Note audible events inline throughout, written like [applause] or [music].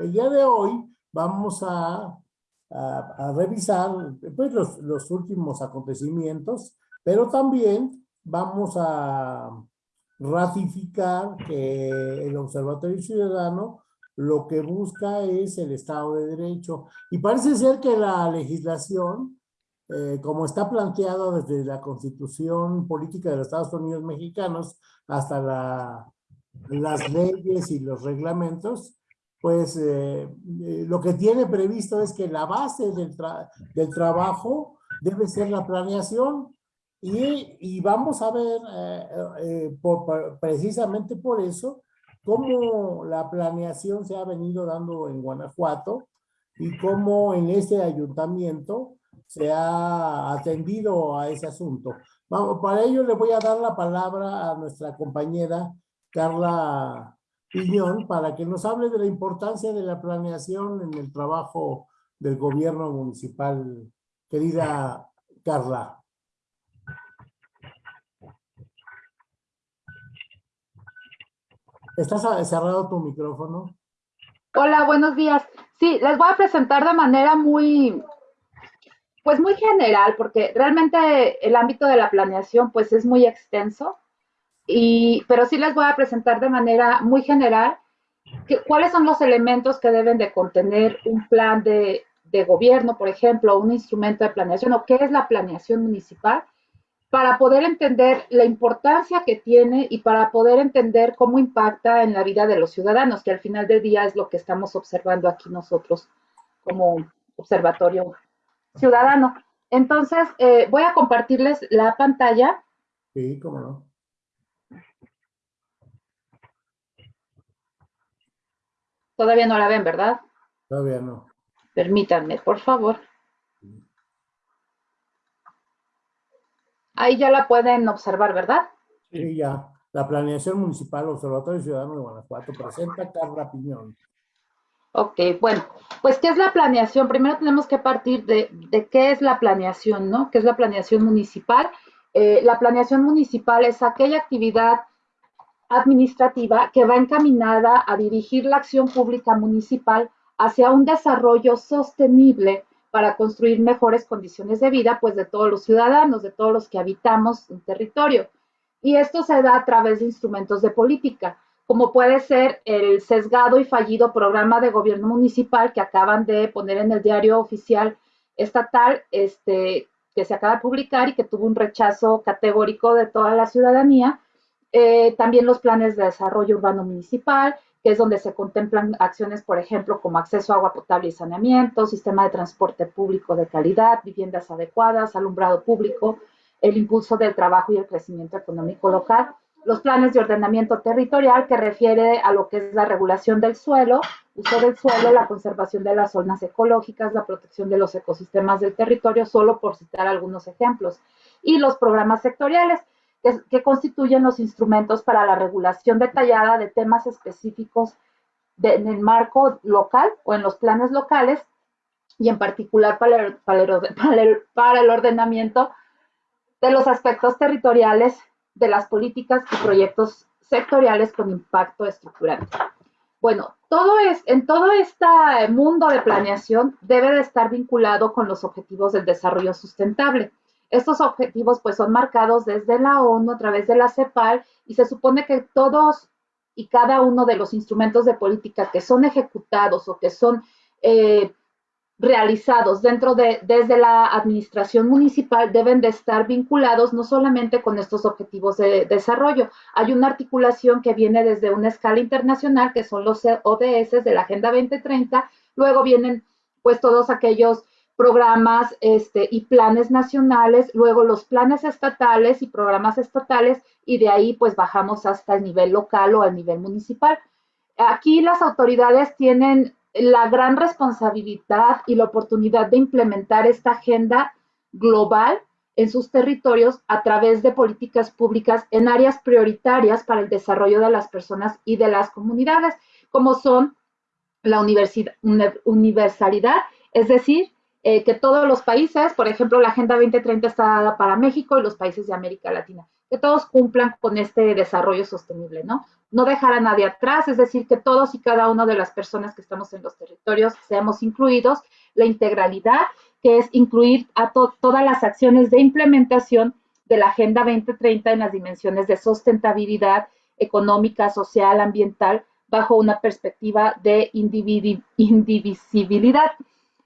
El día de hoy vamos a, a, revisar pues, los, los últimos acontecimientos, pero también vamos a ratificar que el Observatorio Ciudadano lo que busca es el Estado de Derecho. Y parece ser que la legislación, eh, como está planteada desde la Constitución Política de los Estados Unidos Mexicanos hasta la, las leyes y los reglamentos, pues eh, eh, lo que tiene previsto es que la base del, trabajo debe ser la planeación y, vamos a ver por, precisamente por eso cómo la planeación se ha venido dando en Guanajuato y cómo en este ayuntamiento se ha atendido a ese asunto. Vamos, para ello le voy a dar la palabra a nuestra compañera Carla Piñón para que nos hable de la importancia de la planeación en el trabajo del gobierno municipal. Querida Carla. ¿Estás cerrado tu micrófono? Hola, buenos días. Sí, les voy a presentar de manera muy, pues muy general, porque realmente el ámbito de la planeación pues es muy extenso, y, pero sí les voy a presentar de manera muy general cuáles son los elementos que deben de contener un plan de, de gobierno, por ejemplo, un instrumento de planeación, o qué es la planeación municipal, para poder entender la importancia que tiene y para poder entender cómo impacta en la vida de los ciudadanos, que al final del día es lo que estamos observando aquí nosotros como observatorio ciudadano. Entonces, eh, voy a compartirles la pantalla. Sí, cómo no. Todavía no la ven, ¿verdad? Todavía no. Permítanme, por favor. Ahí ya la pueden observar, ¿verdad? Sí, ya. La planeación municipal Observatorio Ciudadano de Guanajuato presenta Carla Piñón. Ok, bueno, pues ¿qué es la planeación? Primero tenemos que partir de, qué es la planeación, ¿no? ¿Qué es la planeación municipal? Eh, la planeación municipal es aquella actividad administrativa que va encaminada a dirigir la acción pública municipal hacia un desarrollo sostenible para construir mejores condiciones de vida, pues de todos los ciudadanos, de todos los que habitamos un territorio. Y esto se da a través de instrumentos de política, como puede ser el sesgado y fallido programa de gobierno municipal que acaban de poner en el diario oficial estatal, este, que se acaba de publicar y que tuvo un rechazo categórico de toda la ciudadanía. Eh, también los planes de desarrollo urbano municipal, que es donde se contemplan acciones, por ejemplo, como acceso a agua potable y saneamiento, sistema de transporte público de calidad, viviendas adecuadas, alumbrado público, el impulso del trabajo y el crecimiento económico local, los planes de ordenamiento territorial que refiere a lo que es la regulación del suelo, uso del suelo, la conservación de las zonas ecológicas, la protección de los ecosistemas del territorio, solo por citar algunos ejemplos, y los programas sectoriales, que, constituyen los instrumentos para la regulación detallada de temas específicos en el marco local o en los planes locales y en particular para el, para el ordenamiento de los aspectos territoriales de las políticas y proyectos sectoriales con impacto estructural. Bueno, todo es, en todo este mundo de planeación debe de estar vinculado con los objetivos del desarrollo sustentable. Estos objetivos pues son marcados desde la ONU a través de la CEPAL y se supone que todos y cada uno de los instrumentos de política que son ejecutados o que son eh, realizados dentro de, desde la administración municipal deben de estar vinculados no solamente con estos objetivos de desarrollo. Hay una articulación que viene desde una escala internacional, que son los ODS de la Agenda 2030, luego vienen pues todos aquellos programas este, y planes nacionales, luego los planes estatales y programas estatales, y de ahí pues bajamos hasta el nivel local o al nivel municipal. Aquí las autoridades tienen la gran responsabilidad y la oportunidad de implementar esta agenda global en sus territorios a través de políticas públicas en áreas prioritarias para el desarrollo de las personas y de las comunidades, como son la universalidad, es decir, eh, que todos los países, por ejemplo, la Agenda 2030 está dada para México y los países de América Latina, que todos cumplan con este desarrollo sostenible, ¿no? No dejar a nadie atrás, es decir, que todos y cada una de las personas que estamos en los territorios seamos incluidos, la integralidad, que es incluir a todas las acciones de implementación de la Agenda 2030 en las dimensiones de sustentabilidad económica, social, ambiental, bajo una perspectiva de indivisibilidad.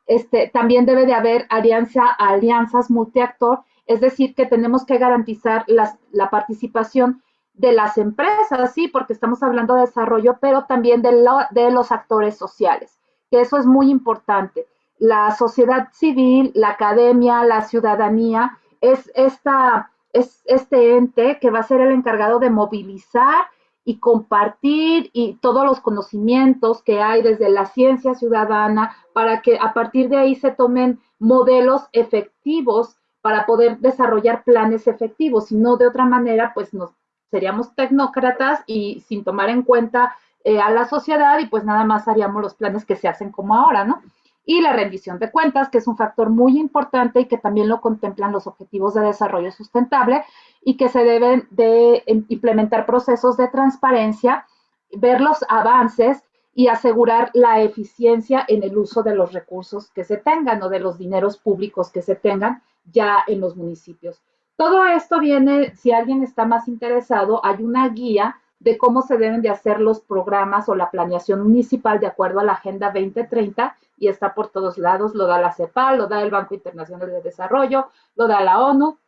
Este, también debe de haber alianza, alianzas multiactor, es decir, que tenemos que garantizar la participación de las empresas, sí, porque estamos hablando de desarrollo, pero también de, de los actores sociales, que eso es muy importante. La sociedad civil, la academia, la ciudadanía, es, esta, es este ente que va a ser el encargado de movilizar y compartir y todos los conocimientos que hay desde la ciencia ciudadana para que a partir de ahí se tomen modelos efectivos para poder desarrollar planes efectivos, si no de otra manera pues nos seríamos tecnócratas y sin tomar en cuenta eh, a la sociedad y pues nada más haríamos los planes que se hacen como ahora, ¿no? Y la rendición de cuentas, que es un factor muy importante y que también lo contemplan los objetivos de desarrollo sustentable y que se deben de implementar procesos de transparencia, ver los avances y asegurar la eficiencia en el uso de los recursos que se tengan o de los dineros públicos que se tengan ya en los municipios. Todo esto viene, si alguien está más interesado, hay una guía de cómo se deben de hacer los programas o la planeación municipal de acuerdo a la Agenda 2030 y está por todos lados, lo da la CEPAL, lo da el Banco Internacional de Desarrollo, lo da la ONU,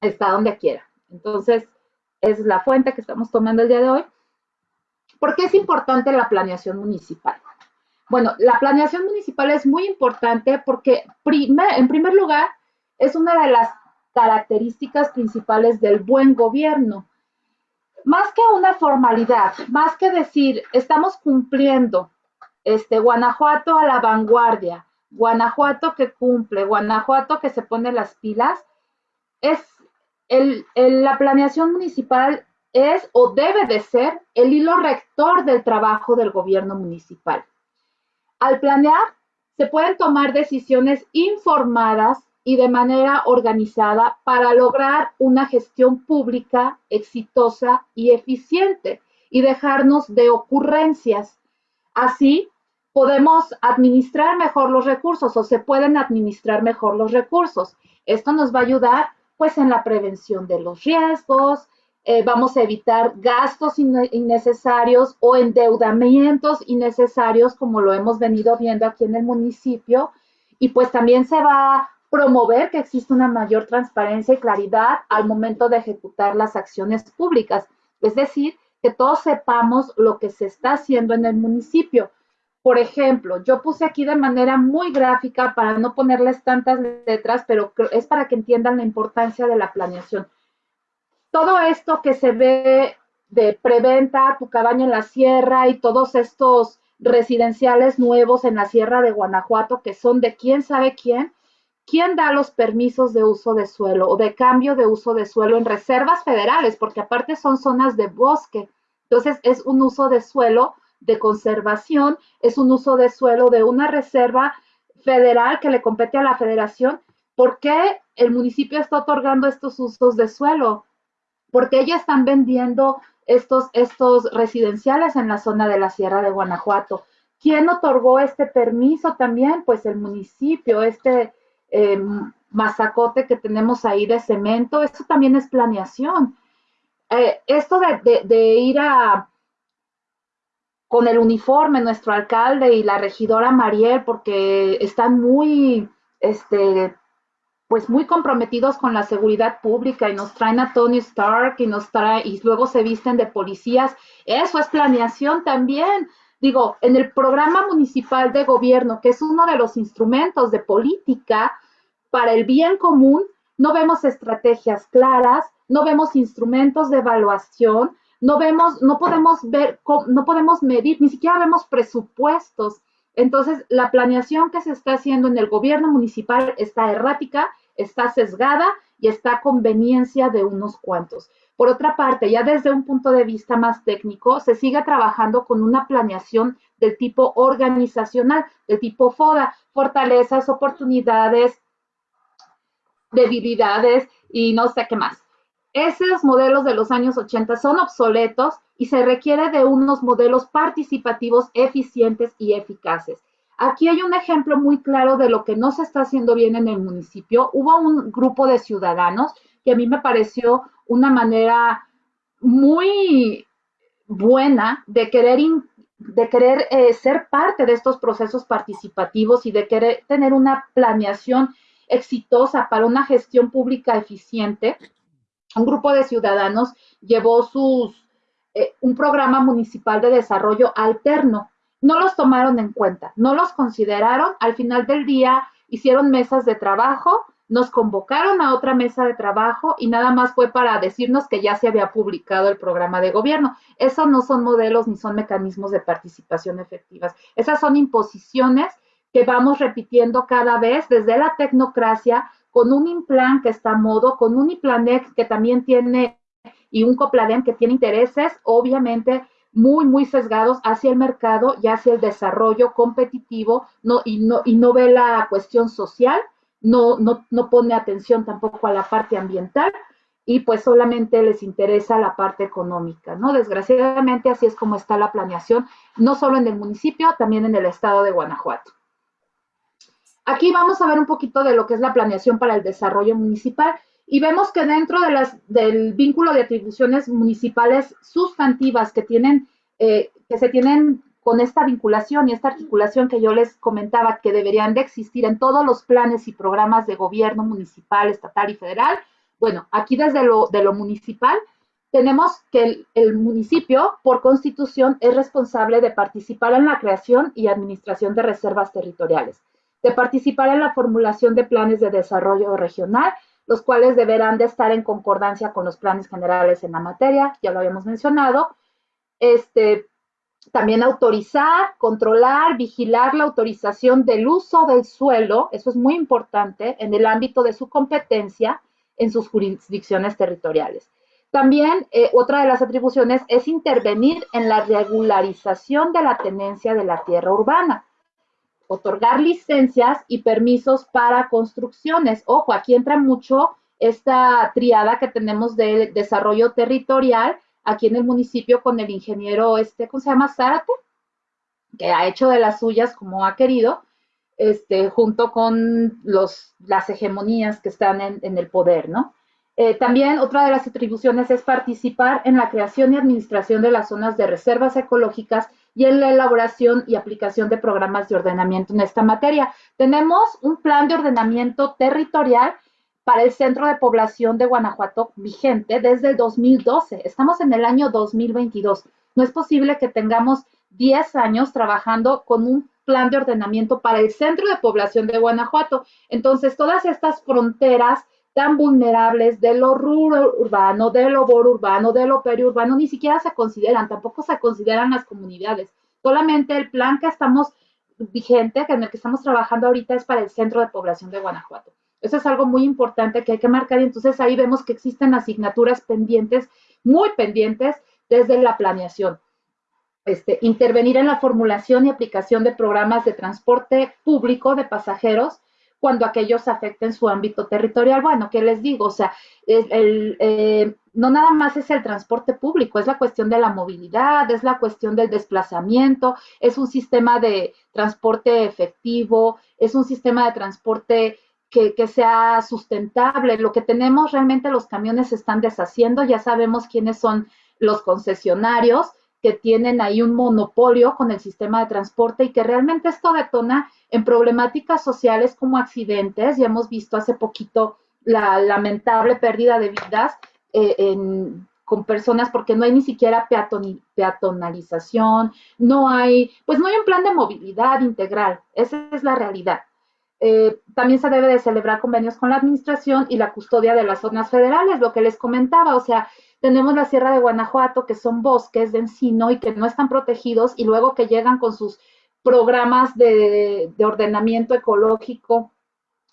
está donde quiera. Entonces, es la fuente que estamos tomando el día de hoy. ¿Por qué es importante la planeación municipal? Bueno, la planeación municipal es muy importante porque, en primer lugar, es una de las características principales del buen gobierno. Más que una formalidad, más que decir, estamos cumpliendo, este, Guanajuato a la vanguardia, Guanajuato que cumple, Guanajuato que se pone las pilas, es el, la planeación municipal es o debe de ser el hilo rector del trabajo del gobierno municipal. Al planear, se pueden tomar decisiones informadas y de manera organizada para lograr una gestión pública exitosa y eficiente y dejarnos de ocurrencias. Así, podemos administrar mejor los recursos o se pueden administrar mejor los recursos. Esto nos va a ayudar pues en la prevención de los riesgos, eh, vamos a evitar gastos innecesarios o endeudamientos innecesarios como lo hemos venido viendo aquí en el municipio y pues también se va promover que exista una mayor transparencia y claridad al momento de ejecutar las acciones públicas. Es decir, que todos sepamos lo que se está haciendo en el municipio. Por ejemplo, yo puse aquí de manera muy gráfica para no ponerles tantas letras, pero es para que entiendan la importancia de la planeación. Todo esto que se ve de preventa, tu cabaña en la sierra y todos estos residenciales nuevos en la sierra de Guanajuato que son de quién sabe quién, ¿Quién da los permisos de uso de suelo o de cambio de uso de suelo en reservas federales? Porque aparte son zonas de bosque. Entonces es un uso de suelo de conservación, es un uso de suelo de una reserva federal que le compete a la federación. ¿Por qué el municipio está otorgando estos usos de suelo? Porque ya están vendiendo estos, estos residenciales en la zona de la Sierra de Guanajuato. ¿Quién otorgó este permiso también? Pues el municipio, este, eh, mazacote que tenemos ahí de cemento, eso también es planeación. Eh, esto de, ir a con el uniforme, nuestro alcalde y la regidora Mariel, porque están muy, este, pues muy comprometidos con la seguridad pública y nos traen a Tony Stark y nos trae, y luego se visten de policías. Eso es planeación también. Digo, en el programa municipal de gobierno, que es uno de los instrumentos de política, para el bien común, no vemos estrategias claras, no vemos instrumentos de evaluación, no vemos, no podemos ver, no podemos medir, ni siquiera vemos presupuestos. Entonces, la planeación que se está haciendo en el gobierno municipal está errática, está sesgada y está a conveniencia de unos cuantos. Por otra parte, ya desde un punto de vista más técnico, se sigue trabajando con una planeación del tipo organizacional, del tipo FODA, fortalezas, oportunidades, debilidades y no sé qué más. esos modelos de los años 80 son obsoletos y se requiere de unos modelos participativos eficientes y eficaces. Aquí hay un ejemplo muy claro de lo que no se está haciendo bien en el municipio. Hubo un grupo de ciudadanos que a mí me pareció una manera muy buena de querer, de querer eh, ser parte de estos procesos participativos y de querer tener una planeación exitosa para una gestión pública eficiente. Un grupo de ciudadanos llevó sus, eh, un programa municipal de desarrollo alterno. No los tomaron en cuenta, no los consideraron. Al final del día hicieron mesas de trabajo, nos convocaron a otra mesa de trabajo y nada más fue para decirnos que ya se había publicado el programa de gobierno. Esos no son modelos ni son mecanismos de participación efectivas. Esas son imposiciones que vamos repitiendo cada vez desde la tecnocracia con un implan que está a modo, con un IPLANEX que también tiene y un COPLADEM que tiene intereses obviamente muy, muy sesgados hacia el mercado y hacia el desarrollo competitivo no, y, no, y no ve la cuestión social no, no, pone atención tampoco a la parte ambiental y pues solamente les interesa la parte económica, ¿no? Desgraciadamente así es como está la planeación, no solo en el municipio, también en el estado de Guanajuato. Aquí vamos a ver un poquito de lo que es la planeación para el desarrollo municipal y vemos que dentro del vínculo de atribuciones municipales sustantivas que tienen, eh, que se tienen con esta vinculación y esta articulación que yo les comentaba que deberían de existir en todos los planes y programas de gobierno municipal, estatal y federal. Bueno, aquí desde lo, de lo municipal tenemos que el, municipio, por constitución, es responsable de participar en la creación y administración de reservas territoriales, de participar en la formulación de planes de desarrollo regional, los cuales deberán de estar en concordancia con los planes generales en la materia, ya lo habíamos mencionado, este, también autorizar, controlar, vigilar la autorización del uso del suelo, eso es muy importante, en el ámbito de su competencia en sus jurisdicciones territoriales. También eh, otra de las atribuciones es intervenir en la regularización de la tenencia de la tierra urbana, otorgar licencias y permisos para construcciones. Ojo, aquí entra mucho esta triada que tenemos de desarrollo territorial, aquí en el municipio con el ingeniero, este, ¿cómo se llama? Zárate, que ha hecho de las suyas como ha querido, este, junto con los, las hegemonías que están en, el poder, ¿no? Eh, también otra de las atribuciones es participar en la creación y administración de las zonas de reservas ecológicas y en la elaboración y aplicación de programas de ordenamiento en esta materia. Tenemos un plan de ordenamiento territorial para el Centro de Población de Guanajuato vigente desde el 2012. Estamos en el año 2022. No es posible que tengamos 10 años trabajando con un plan de ordenamiento para el Centro de Población de Guanajuato. Entonces, todas estas fronteras tan vulnerables de lo rural urbano, de lo urbano, de lo periurbano, ni siquiera se consideran, tampoco se consideran las comunidades. Solamente el plan que estamos vigente, en el que estamos trabajando ahorita, es para el Centro de Población de Guanajuato. Eso es algo muy importante que hay que marcar y entonces ahí vemos que existen asignaturas pendientes, muy pendientes desde la planeación. Este, intervenir en la formulación y aplicación de programas de transporte público de pasajeros cuando aquellos afecten su ámbito territorial. Bueno, ¿qué les digo? O sea, el, eh, no nada más es el transporte público, es la cuestión de la movilidad, es la cuestión del desplazamiento, es un sistema de transporte efectivo, es un sistema de transporte que, sea sustentable. Lo que tenemos realmente los camiones se están deshaciendo, ya sabemos quiénes son los concesionarios que tienen ahí un monopolio con el sistema de transporte y que realmente esto detona en problemáticas sociales como accidentes. Ya hemos visto hace poquito la lamentable pérdida de vidas eh, con personas porque no hay ni siquiera peatonalización, no hay, pues no hay un plan de movilidad integral. Esa es la realidad. Eh, también se debe de celebrar convenios con la administración y la custodia de las zonas federales, lo que les comentaba, o sea, tenemos la Sierra de Guanajuato, que son bosques de encino y que no están protegidos, y luego que llegan con sus programas de, de ordenamiento ecológico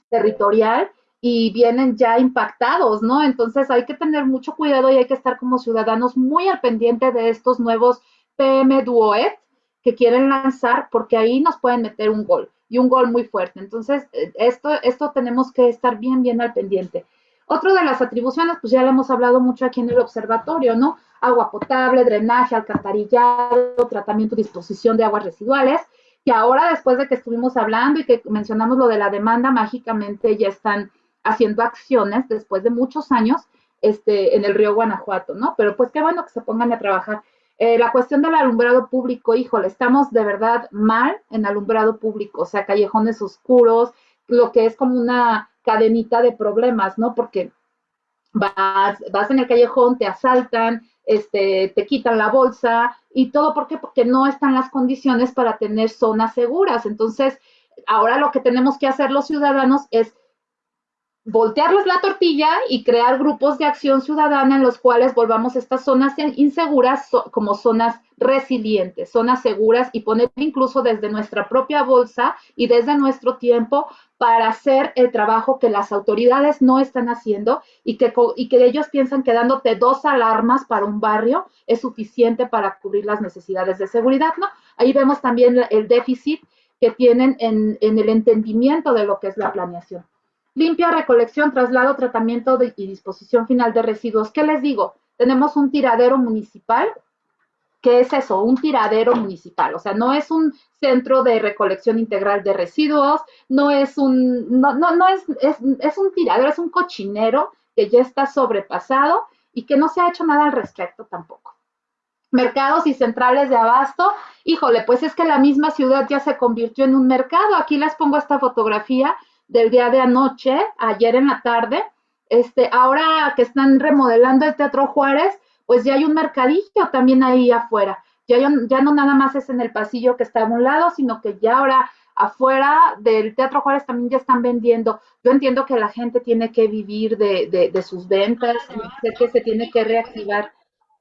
territorial y vienen ya impactados, ¿no? Entonces hay que tener mucho cuidado y hay que estar como ciudadanos muy al pendiente de estos nuevos PM Duoet que quieren lanzar, porque ahí nos pueden meter un gol y un gol muy fuerte. Entonces, eh, esto, esto tenemos que estar bien, bien al pendiente. Otro de las atribuciones, pues ya lo hemos hablado mucho aquí en el observatorio, ¿no? Agua potable, drenaje, alcantarillado, tratamiento y disposición de aguas residuales, que ahora después de que estuvimos hablando y que mencionamos lo de la demanda, mágicamente ya están haciendo acciones después de muchos años este, en el río Guanajuato, ¿no? Pero pues qué bueno que se pongan a trabajar. Eh, la cuestión del alumbrado público, híjole, estamos de verdad mal en alumbrado público, o sea, callejones oscuros, lo que es como una cadenita de problemas, ¿no? Porque vas, vas en el callejón, te asaltan, este, te quitan la bolsa y todo, ¿por qué? Porque no están las condiciones para tener zonas seguras. Entonces, ahora lo que tenemos que hacer los ciudadanos es voltearles la tortilla y crear grupos de acción ciudadana en los cuales volvamos estas zonas inseguras como zonas resilientes, zonas seguras y poner incluso desde nuestra propia bolsa y desde nuestro tiempo para hacer el trabajo que las autoridades no están haciendo y que, y que ellos piensan que dándote dos alarmas para un barrio es suficiente para cubrir las necesidades de seguridad, ¿no? Ahí vemos también el déficit que tienen en, en el entendimiento de lo que es la planeación. Limpia, recolección, traslado, tratamiento y disposición final de residuos. ¿Qué les digo? Tenemos un tiradero municipal. ¿Qué es eso? Un tiradero municipal. O sea, no es un centro de recolección integral de residuos, no es un, no, no, no es, es, es un tiradero, es un cochinero que ya está sobrepasado y que no se ha hecho nada al respecto tampoco mercados y centrales de abasto, híjole, pues es que la misma ciudad ya se convirtió en un mercado. Aquí les pongo esta fotografía del día de anoche, ayer en la tarde. Este, ahora que están remodelando el Teatro Juárez, pues ya hay un mercadillo también ahí afuera. Ya, ya no nada más es en el pasillo que está a un lado, sino que ya ahora afuera del Teatro Juárez también ya están vendiendo. Yo entiendo que la gente tiene que vivir de, de sus ventas, sé que se tiene que reactivar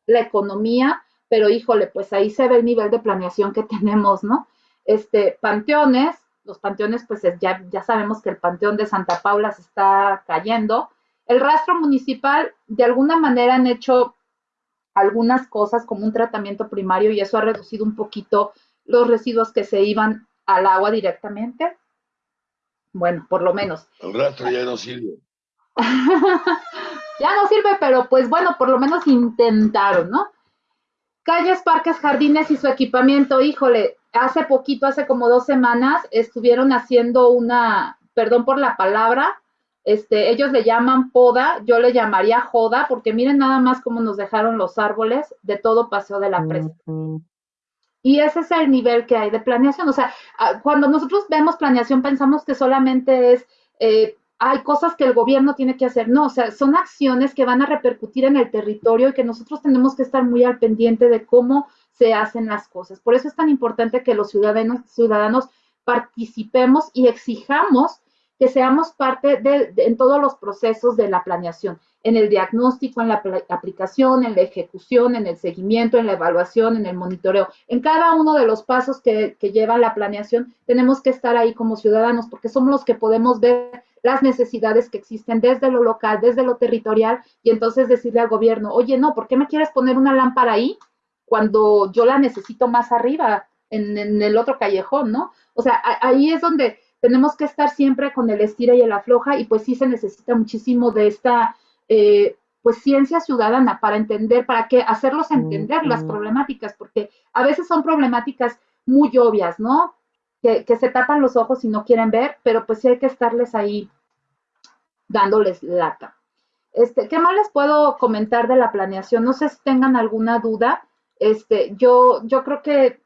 la economía, pero híjole, pues ahí se ve el nivel de planeación que [laughs] tenemos, ¿no? Este, panteones, los panteones, pues ya, ya sabemos que el panteón de Santa Paula se está cayendo. El rastro municipal, de alguna manera han hecho algunas cosas como un tratamiento primario y eso ha reducido un poquito los residuos que se iban al agua directamente. Bueno, por lo menos. El rastro ya no sirve. [laughs] ya no sirve, pero pues bueno, por lo menos intentaron, ¿no? Calles, parques, jardines y su equipamiento, híjole, hace poquito, hace como dos semanas, estuvieron haciendo una, perdón por la palabra, este, ellos le llaman poda, yo le llamaría joda, porque miren nada más cómo nos dejaron los árboles de todo paseo de la presa. Y ese es el nivel que hay de planeación. O sea, cuando nosotros vemos planeación pensamos que solamente es, eh, hay cosas que el gobierno tiene que hacer. No, o sea, son acciones que van a repercutir en el territorio y que nosotros tenemos que estar muy al pendiente de cómo se hacen las cosas. Por eso es tan importante que los ciudadanos, ciudadanos participemos y exijamos que seamos parte de, en todos los procesos de la planeación, en el diagnóstico, en la aplicación, en la ejecución, en el seguimiento, en la evaluación, en el monitoreo. En cada uno de los pasos que, que lleva la planeación, tenemos que estar ahí como ciudadanos, porque somos los que podemos ver las necesidades que existen desde lo local, desde lo territorial, y entonces decirle al gobierno, oye, no, ¿por qué me quieres poner una lámpara ahí? Cuando yo la necesito más arriba, en, el otro callejón, ¿no? O sea, ahí es donde tenemos que estar siempre con el estira y el afloja y pues sí se necesita muchísimo de esta, eh, pues ciencia ciudadana para entender, para que hacerlos entender las problemáticas, porque a veces son problemáticas muy obvias, ¿no? Que, que, se tapan los ojos y no quieren ver, pero pues sí hay que estarles ahí dándoles lata. Este, ¿Qué más les puedo comentar de la planeación? No sé si tengan alguna duda. Este, yo, yo creo que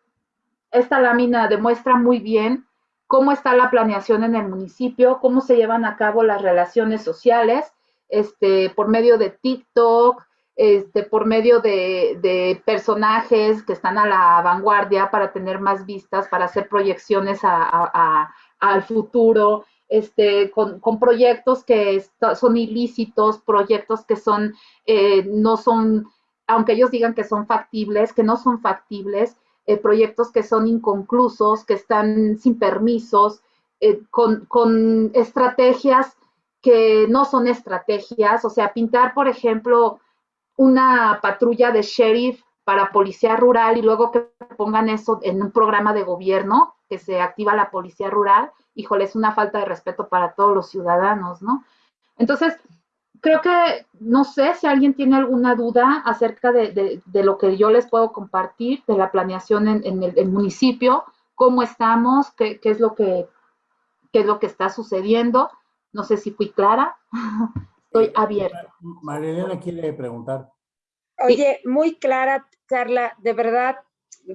esta lámina demuestra muy bien cómo está la planeación en el municipio, cómo se llevan a cabo las relaciones sociales, este, por medio de TikTok, este, por medio de, personajes que están a la vanguardia para tener más vistas, para hacer proyecciones al futuro, este, con, proyectos que son ilícitos, proyectos que son, eh, no son aunque ellos digan que son factibles, que no son factibles, eh, proyectos que son inconclusos, que están sin permisos, eh, con, estrategias que no son estrategias, o sea, pintar, por ejemplo, una patrulla de sheriff para policía rural y luego que pongan eso en un programa de gobierno, que se activa la policía rural, híjole, es una falta de respeto para todos los ciudadanos, ¿no? Entonces, creo que no sé si alguien tiene alguna duda acerca de, lo que yo les puedo compartir de la planeación en, el, municipio, cómo estamos, qué, es lo que, qué es lo que está sucediendo. No sé si fui clara. [laughs] Estoy abierta. Marilena quiere preguntar. Oye, muy clara, Carla, de verdad,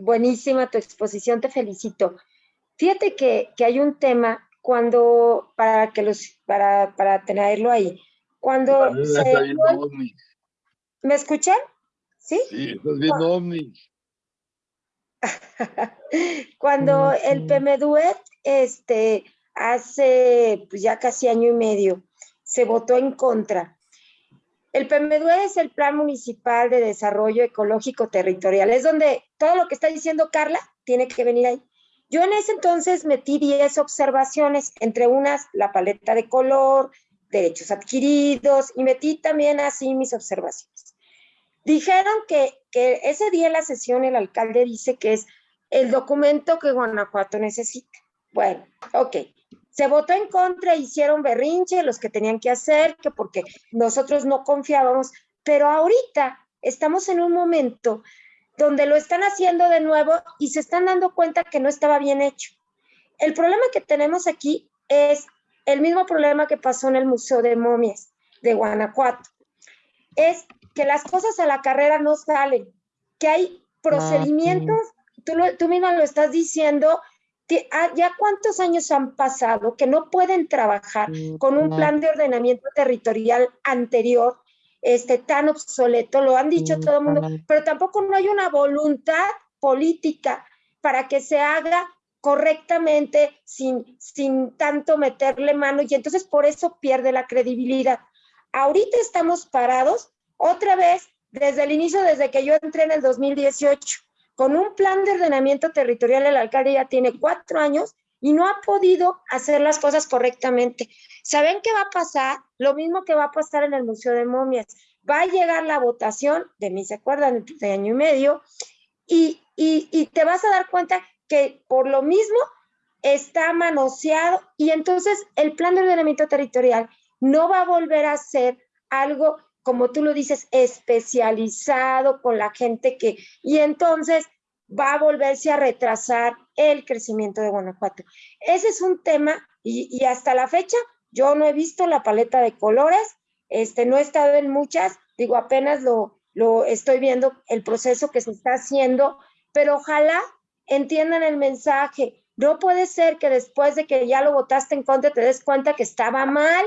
buenísima tu exposición, te felicito. Fíjate que, hay un tema cuando, para que los, para, para tenerlo ahí, cuando ¿Me escuchan? ¿Sí? Sí, estás viendo ovnis. [laughs] cuando el PMDUET, este, hace pues, ya casi año y medio, se votó en contra. El PMDUET es el Plan Municipal de Desarrollo Ecológico Territorial. Es donde todo lo que está diciendo Carla tiene que venir ahí. Yo en ese entonces metí 10 observaciones, entre unas la paleta de color, derechos adquiridos, y metí también así mis observaciones. Dijeron que, que ese día en la sesión el alcalde dice que es el documento que Guanajuato necesita. Bueno, ok. Se votó en contra, hicieron berrinche los que tenían que hacer, que porque nosotros no confiábamos, pero ahorita estamos en un momento donde lo están haciendo de nuevo y se están dando cuenta que no estaba bien hecho. El problema que tenemos aquí es el mismo problema que pasó en el Museo de Momias de Guanajuato. Es que las cosas a la carrera no salen, que hay procedimientos, tú, tú misma lo estás diciendo, Ah, ya cuántos años han pasado que no pueden trabajar con un plan de ordenamiento territorial anterior, este, tan obsoleto, lo han dicho todo el mundo, pero tampoco no hay una voluntad política para que se haga correctamente sin, sin tanto meterle mano y entonces por eso pierde la credibilidad. Ahorita estamos parados otra vez desde el inicio, desde que yo entré en el 2018 con un plan de ordenamiento territorial, el alcalde ya tiene cuatro años y no ha podido hacer las cosas correctamente. ¿Saben qué va a pasar? Lo mismo que va a pasar en el Museo de Momias. Va a llegar la votación, de mí se acuerdan, de año y medio, y, y te vas a dar cuenta que por lo mismo está manoseado y entonces el plan de ordenamiento territorial no va a volver a ser algo como tú lo dices, especializado con la gente que, y entonces va a volverse a retrasar el crecimiento de Guanajuato. Ese es un tema y, hasta la fecha yo no he visto la paleta de colores, este, no he estado en muchas, digo, apenas lo, lo estoy viendo el proceso que se está haciendo, pero ojalá entiendan el mensaje. No puede ser que después de que ya lo votaste en contra te des cuenta que estaba mal,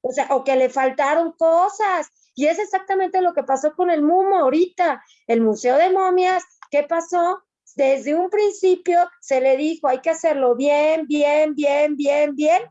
o sea, o que le faltaron cosas. Y es exactamente lo que pasó con el MUMO ahorita, el Museo de Momias. ¿Qué pasó? Desde un principio se le dijo, hay que hacerlo bien, bien, bien, bien, bien.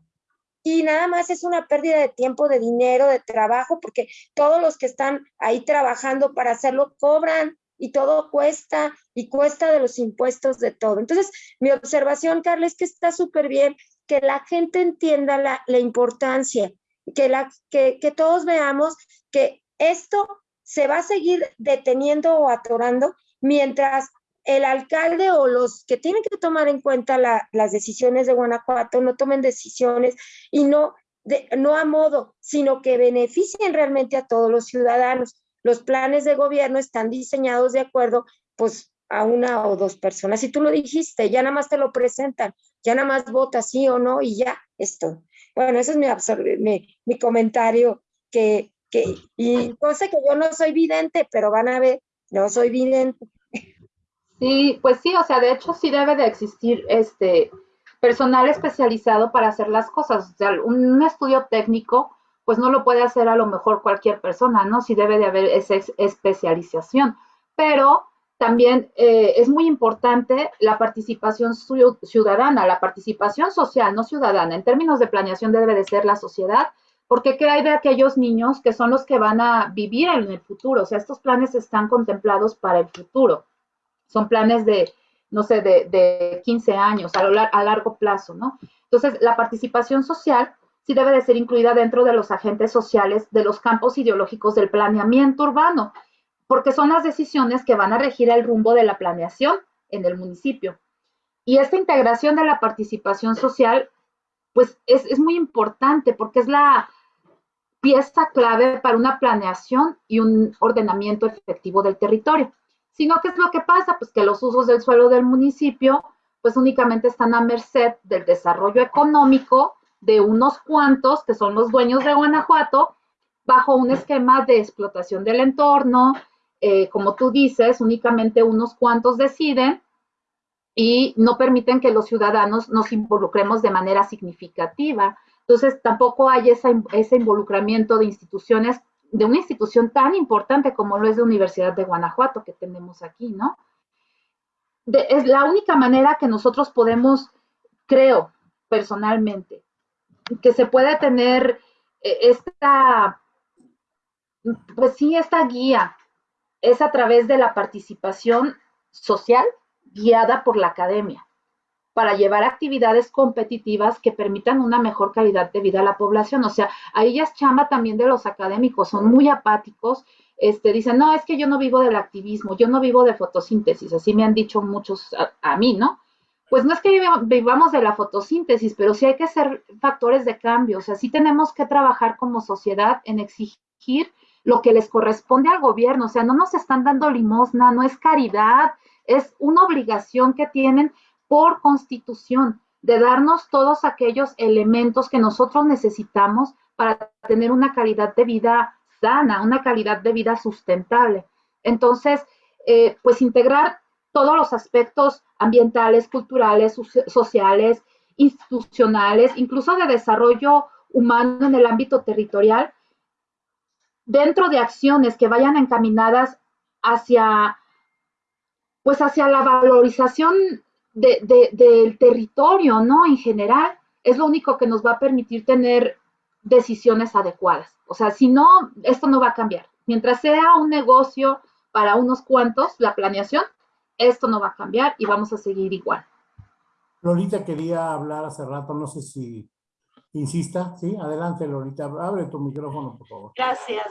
Y nada más es una pérdida de tiempo, de dinero, de trabajo, porque todos los que están ahí trabajando para hacerlo cobran y todo cuesta y cuesta de los impuestos de todo. Entonces, mi observación, Carla, es que está súper bien que la gente entienda la, la importancia que, la, que, que todos veamos que esto se va a seguir deteniendo o atorando mientras el alcalde o los que tienen que tomar en cuenta las decisiones de Guanajuato no tomen decisiones y no, de, no a modo, sino que beneficien realmente a todos los ciudadanos. Los planes de gobierno están diseñados de acuerdo, pues, a una o dos personas. Y tú lo dijiste, ya nada más te lo presentan, ya nada más vota sí o no y ya, esto. Bueno, ese es mi, mi, comentario, que, que, y cosa que yo no soy vidente, pero van a ver, no soy vidente. Sí, pues sí, o sea, de hecho sí debe de existir este personal especializado para hacer las cosas. O sea, un estudio técnico, pues no lo puede hacer a lo mejor cualquier persona, ¿no? Sí debe de haber esa especialización. Pero también eh, es muy importante la participación ciudadana, la participación social, no ciudadana. En términos de planeación debe de ser la sociedad, porque ¿qué hay de aquellos niños que son los que van a vivir en el futuro? O sea, estos planes están contemplados para el futuro. Son planes de, no sé, de, de 15 años, a, a largo plazo, ¿no? Entonces, la participación social sí debe de ser incluida dentro de los agentes sociales de los campos ideológicos del planeamiento urbano porque son las decisiones que van a regir el rumbo de la planeación en el municipio. Y esta integración de la participación social, pues es, muy importante porque es la, pieza clave para una planeación y un ordenamiento efectivo del territorio. Sino, ¿qué es lo que pasa? Pues que los usos del suelo del municipio, pues únicamente están a merced del desarrollo económico de unos cuantos, que son los dueños de Guanajuato, bajo un esquema de explotación del entorno, eh, como tú dices, únicamente unos cuantos deciden y no permiten que los ciudadanos nos involucremos de manera significativa. Entonces, tampoco hay ese involucramiento de instituciones, de una institución tan importante como lo es la Universidad de Guanajuato que tenemos aquí, ¿no? es la única manera que nosotros podemos, creo personalmente, que se puede tener eh, esta, pues sí, esta guía es a través de la participación social guiada por la academia para llevar actividades competitivas que permitan una mejor calidad de vida a la población. O sea, ahí ya es chamba también de los académicos, son muy apáticos, este, dicen, no, es que yo no vivo del activismo, yo no vivo de fotosíntesis, así me han dicho muchos a, mí, ¿no? Pues no es que vivamos de la fotosíntesis, pero sí hay que ser factores de cambio, o sea, sí tenemos que trabajar como sociedad en exigir lo que les corresponde al gobierno, o sea, no nos están dando limosna, no es caridad, es una obligación que tienen por constitución de darnos todos aquellos elementos que nosotros necesitamos para tener una calidad de vida sana, una calidad de vida sustentable. Entonces, eh, pues integrar todos los aspectos ambientales, culturales, sociales, institucionales, incluso de desarrollo humano en el ámbito territorial, dentro de acciones que vayan encaminadas hacia, pues hacia la valorización del territorio, ¿no? En general, es lo único que nos va a permitir tener decisiones adecuadas. O sea, si no, esto no va a cambiar. Mientras sea un negocio para unos cuantos, la planeación, esto no va a cambiar y vamos a seguir igual. Lolita quería hablar hace rato, no sé si insista. Sí, adelante Lolita, abre tu micrófono, por favor. Gracias.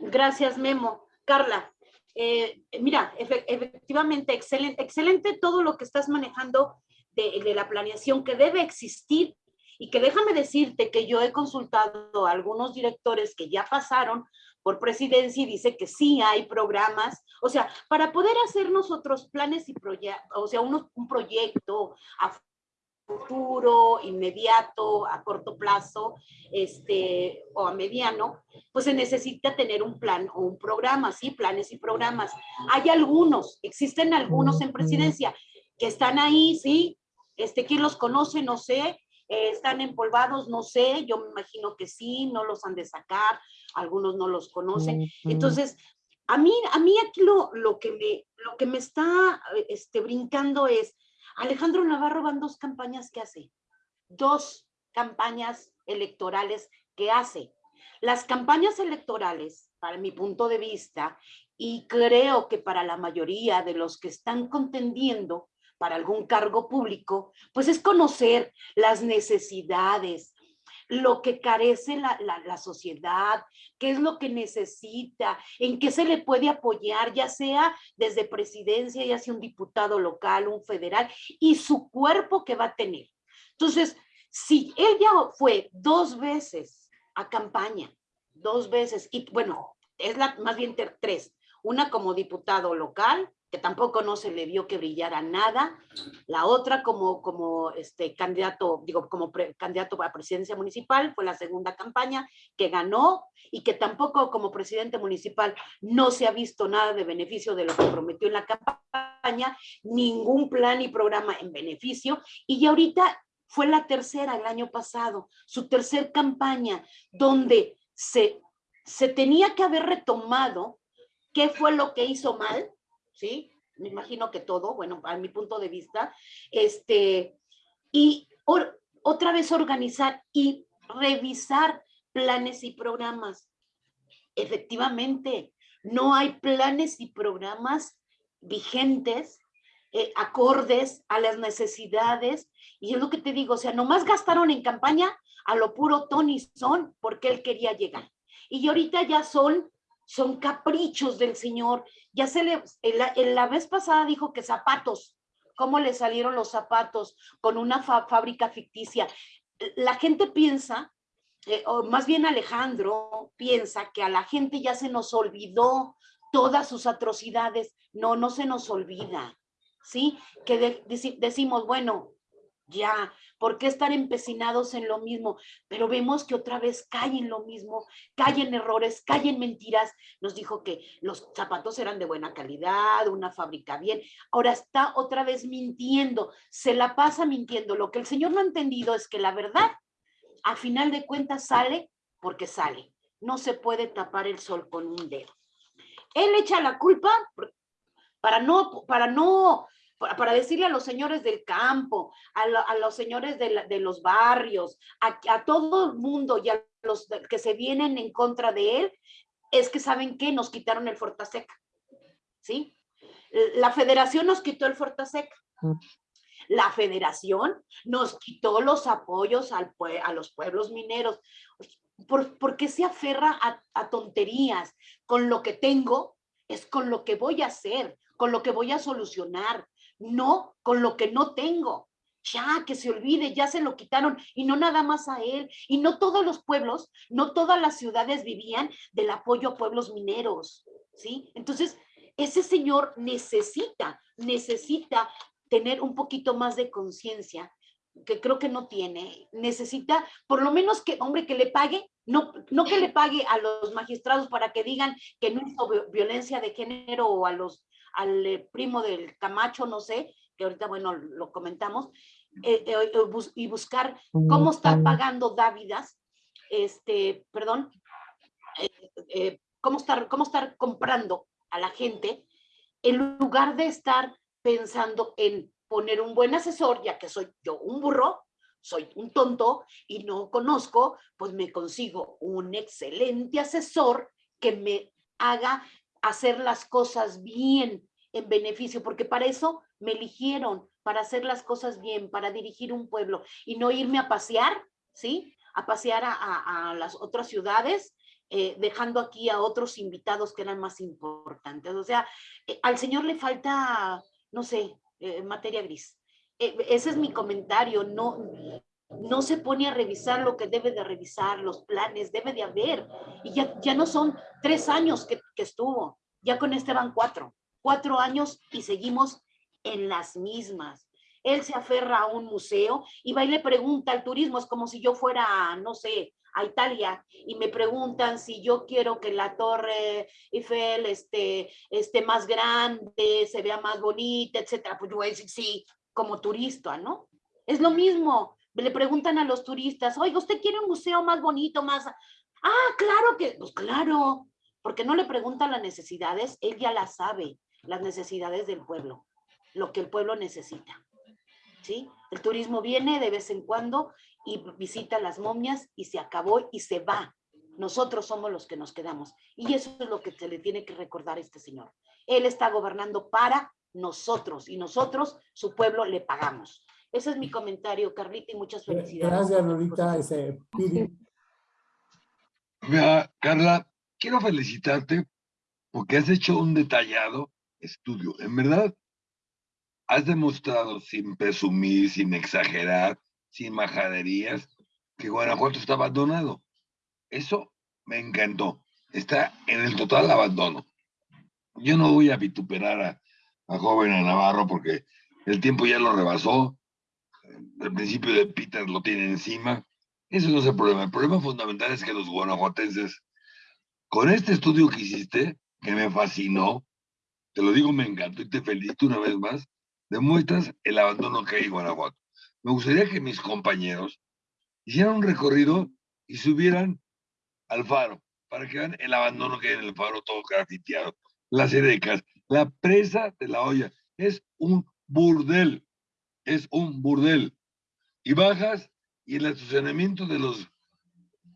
Gracias, Memo. Carla, eh, mira, efectivamente, excelente, excelente todo lo que estás manejando de, de, la planeación que debe existir y que déjame decirte que yo he consultado a algunos directores que ya pasaron por presidencia y dice que sí hay programas, o sea, para poder hacer nosotros planes y proyectos, o sea, un proyecto a futuro, inmediato, a corto plazo, este, o a mediano, pues se necesita tener un plan o un programa, sí, planes y programas. Hay algunos, existen algunos en presidencia que están ahí, sí, este, ¿quién los conoce? No sé, eh, están empolvados, no sé, yo me imagino que sí, no los han de sacar, algunos no los conocen. Entonces, a mí, a mí aquí lo, lo, que me, lo que me está este, brincando es, Alejandro Navarro van dos campañas que hace, dos campañas electorales que hace. Las campañas electorales, para mi punto de vista, y creo que para la mayoría de los que están contendiendo para algún cargo público, pues es conocer las necesidades, lo que carece la, la, sociedad, qué es lo que necesita, en qué se le puede apoyar, ya sea desde presidencia, ya sea un diputado local, un federal, y su cuerpo que va a tener. Entonces, si él ya fue dos veces a campaña, dos veces, y bueno, es la más bien tres, una como diputado local, que tampoco no se le vio que brillara nada. La otra como, como este candidato, digo, como candidato a presidencia municipal, fue la segunda campaña que ganó y que tampoco como presidente municipal no se ha visto nada de beneficio de lo que prometió en la campaña, ningún plan y programa en beneficio. Y ahorita fue la tercera el año pasado, su tercer campaña, donde se, se tenía que haber retomado qué fue lo que hizo mal, ¿sí? Me imagino que todo, bueno, a mi punto de vista, este, y otra vez organizar y revisar planes y programas. Efectivamente, no hay planes y programas vigentes, eh, acordes a las necesidades, y es lo que te digo, o sea, nomás gastaron en campaña a lo puro Tony Son porque él quería llegar. Y ahorita ya son son caprichos del Señor. Ya se le, en la, vez pasada dijo que zapatos, ¿cómo le salieron los zapatos con una fábrica ficticia? La gente piensa eh, o más bien Alejandro piensa que a la gente ya se nos olvidó todas sus atrocidades. No, no se nos olvida, ¿sí? Que decimos, bueno, ya, ¿por qué estar empecinados en lo mismo? Pero vemos que otra vez caen en lo mismo, caen errores, caen mentiras. Nos dijo que los zapatos eran de buena calidad, una fábrica bien. Ahora está otra vez mintiendo, se la pasa mintiendo. Lo que el Señor no ha entendido es que la verdad a final de cuentas sale porque sale. No se puede tapar el sol con un dedo. Él echa la culpa para no, para no, para decirle a los señores del campo, a, los señores de, los barrios, a, todo el mundo y a los que se vienen en contra de él, es que saben que nos quitaron el Fortaseca. ¿Sí? La federación nos quitó el Fortaseca. Mm. La federación nos quitó los apoyos al a los pueblos mineros. ¿Por, qué se aferra a, tonterías? Con lo que tengo es con lo que voy a hacer, con lo que voy a solucionar, no con lo que no tengo. Ya, que se olvide, ya se lo quitaron y no nada más a él. Y no todos los pueblos, no todas las ciudades vivían del apoyo a pueblos mineros, ¿sí? Entonces, ese señor necesita, necesita tener un poquito más de conciencia, que creo que no tiene, necesita por lo menos que, hombre, que le pague, no, no que le pague a los magistrados para que digan que no hizo violencia de género o a los, al eh, primo del Camacho, no sé, que ahorita, bueno, lo comentamos, eh, eh, y buscar cómo estar pagando dávidas, este, perdón, cómo, estar, cómo estar comprando a la gente en lugar de estar pensando en poner un buen asesor, ya que soy yo un burro, soy un tonto y no conozco, pues me consigo un excelente asesor que me haga hacer las cosas bien en beneficio, porque para eso me eligieron, para hacer las cosas bien, para dirigir un pueblo y no irme a pasear, ¿sí? A pasear a, las otras ciudades, eh, dejando aquí a otros invitados que eran más importantes. O sea, eh, al Señor le falta no sé, eh, materia gris. Ese es mi comentario, no, no se pone a revisar lo que debe de revisar, los planes, debe de haber. Y ya, ya no son tres años que, estuvo, ya con este van cuatro, cuatro años y seguimos en las mismas. Él se aferra a un museo y va y le pregunta al turismo, es como si yo fuera, no sé, a Italia y me preguntan si yo quiero que la torre Eiffel esté, esté más grande, se vea más bonita, etcétera, pues yo voy a decir sí, como turista, ¿no? Es lo mismo, le preguntan a los turistas, oiga, ¿usted quiere un museo más bonito, más... Ah, claro que, pues claro, porque no le preguntan las necesidades, él ya las sabe, las necesidades del pueblo, lo que el pueblo necesita. ¿Sí? El turismo viene de vez en cuando y visita las momias y se acabó y se va. Nosotros somos los que nos quedamos. Y eso es lo que se le tiene que recordar a este señor. Él está gobernando para nosotros y nosotros, su pueblo, le pagamos. Ese es mi comentario, Carlita, y muchas felicidades. Gracias, Lolita. Ese, Mira, Carla, quiero felicitarte porque has hecho un detallado estudio. En verdad, has demostrado sin presumir, sin exagerar, sin majaderías, que Guanajuato está abandonado. Eso me encantó. Está en el total abandono. Yo no voy a vituperar a, a joven a Navarro porque el tiempo ya lo rebasó. El principio de Peter lo tiene encima. Eso no es el problema. El problema fundamental es que los guanajuatenses, con este estudio que hiciste, que me fascinó, te lo digo, me encantó y te felicito una vez más, demuestras el abandono que hay en Guanajuato me gustaría que mis compañeros hicieran un recorrido y subieran al faro para que vean el abandono que hay en el faro todo grafiteado, las edecas, la presa de la olla. Es un burdel, es un burdel. Y bajas y el estacionamiento de los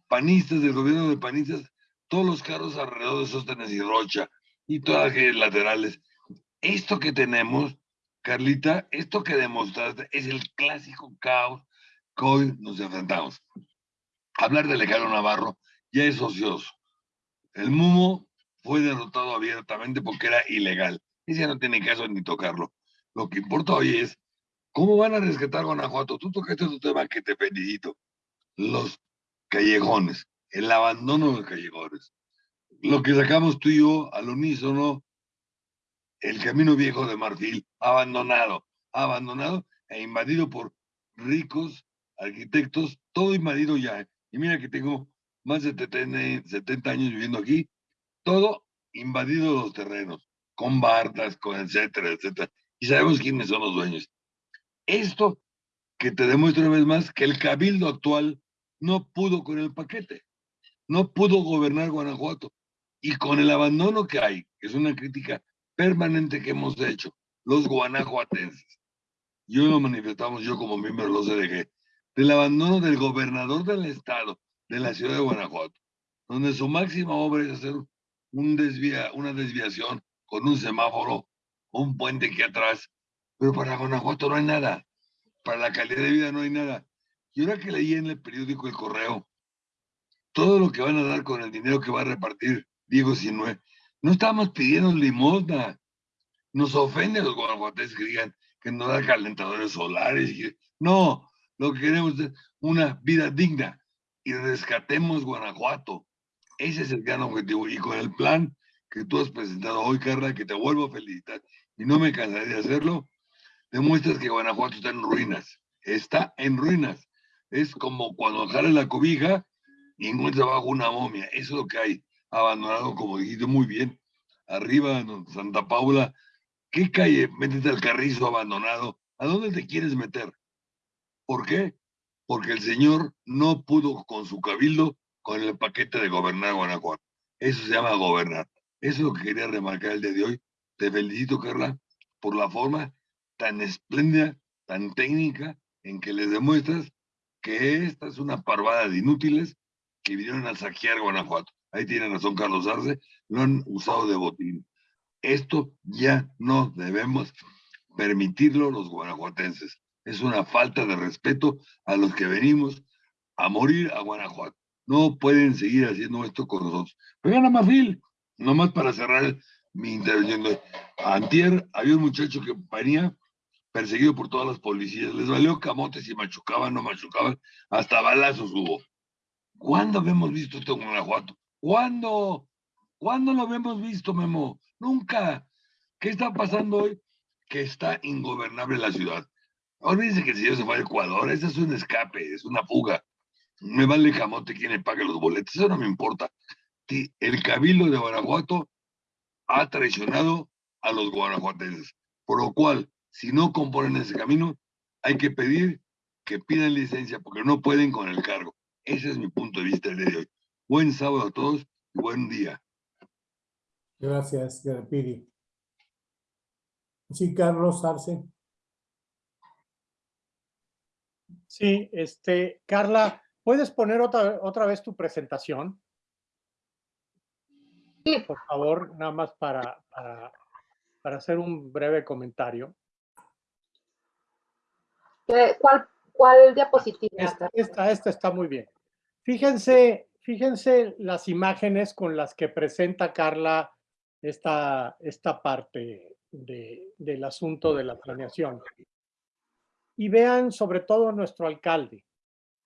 panistas, del gobierno de panistas, todos los carros alrededor de Sostenes y Rocha y todas las laterales. Esto que tenemos Carlita, esto que demostraste es el clásico caos que hoy nos enfrentamos. Hablar de Alejandro Navarro ya es ocioso. El Mumo fue derrotado abiertamente porque era ilegal. Ese no tiene caso ni tocarlo. Lo que importa hoy es cómo van a rescatar Guanajuato. Tú tocaste tu tema que te felicito. Los callejones, el abandono de callejones. Lo que sacamos tú y yo al unísono, el camino viejo de Marfil, abandonado, abandonado e invadido por ricos arquitectos, todo invadido ya. Y mira que tengo más de 70 años viviendo aquí, todo invadido los terrenos, con bardas, con etcétera, etcétera. Y sabemos quiénes son los dueños. Esto que te demuestra una vez más que el cabildo actual no pudo con el paquete, no pudo gobernar Guanajuato. Y con el abandono que hay, que es una crítica permanente que hemos hecho, los guanajuatenses, yo lo manifestamos yo como miembro de los CDG, del abandono del gobernador del estado, de la ciudad de Guanajuato, donde su máxima obra es hacer un desvía, una desviación con un semáforo, un puente aquí atrás, pero para Guanajuato no hay nada, para la calidad de vida no hay nada. Y ahora que leí en el periódico El Correo, todo lo que van a dar con el dinero que va a repartir Diego Sinue, no estamos pidiendo limosna. Nos ofende a los guanajuatenses que digan que no da calentadores solares. No, lo que queremos es una vida digna y rescatemos Guanajuato. Ese es el gran objetivo. Y con el plan que tú has presentado hoy, Carla, que te vuelvo a felicitar y no me cansaré de hacerlo, demuestras que Guanajuato está en ruinas. Está en ruinas. Es como cuando jale la cobija y encuentra abajo una momia. Eso es lo que hay. Abandonado, como dijiste muy bien. Arriba, Santa Paula. ¿Qué calle? Métete al carrizo abandonado. ¿A dónde te quieres meter? ¿Por qué? Porque el señor no pudo con su cabildo con el paquete de gobernar Guanajuato. Eso se llama gobernar. Eso es lo que quería remarcar el día de hoy. Te felicito, Carla, por la forma tan espléndida, tan técnica, en que les demuestras que esta es una parvada de inútiles que vinieron a saquear Guanajuato. Ahí tiene razón Carlos Arce, lo han usado de botín. Esto ya no debemos permitirlo los guanajuatenses es una falta de respeto a los que venimos a morir a Guanajuato. No pueden seguir haciendo esto con nosotros. Vengan a Marfil, nomás para cerrar mi intervención. Antier había un muchacho que venía perseguido por todas las policías. Les valió camotes si machucaban, no machucaban, hasta balazos hubo. ¿Cuándo habíamos visto esto en Guanajuato? ¿Cuándo? ¿Cuándo lo habíamos visto, Memo? Nunca. ¿Qué está pasando hoy? Que está ingobernable la ciudad. Olvídense que el señor se fue a Ecuador, ese es un escape, es una fuga. Me vale camote quién le paga los boletos, eso no me importa. El cabildo de Guanajuato ha traicionado a los guanajuatenses, por lo cual, si no componen ese camino, hay que pedir que pidan licencia porque no pueden con el cargo. Ese es mi punto de vista el día de hoy. Buen sábado a todos y buen día. Gracias, Garpiri. Sí, Carlos Arce. Sí, este, Carla, ¿puedes poner otra, otra vez tu presentación? Por favor, nada más para, para, hacer un breve comentario. ¿Cuál, cuál diapositiva? Esta, esta, esta, está muy bien. Fíjense, fíjense las imágenes con las que presenta Carla esta, esta parte de, del asunto de la planeación y vean sobre todo nuestro alcalde.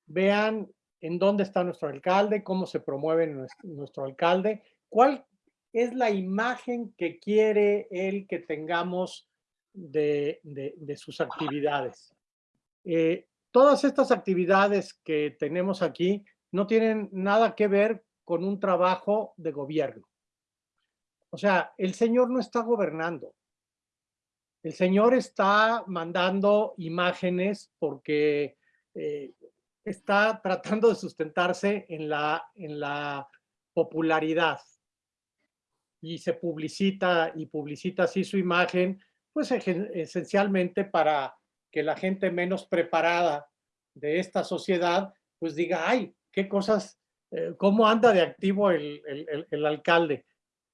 Vean en dónde está nuestro alcalde, cómo se promueve nuestro, alcalde, cuál es la imagen que quiere él que tengamos de, sus actividades. Eh, todas estas actividades que tenemos aquí no tienen nada que ver con un trabajo de gobierno. O sea, el señor no está gobernando. El Señor está mandando imágenes porque eh, está tratando de sustentarse en la, en la popularidad y se publicita y publicita así su imagen, pues esencialmente para que la gente menos preparada de esta sociedad pues diga, ay, qué cosas, eh, cómo anda de activo el, el, alcalde.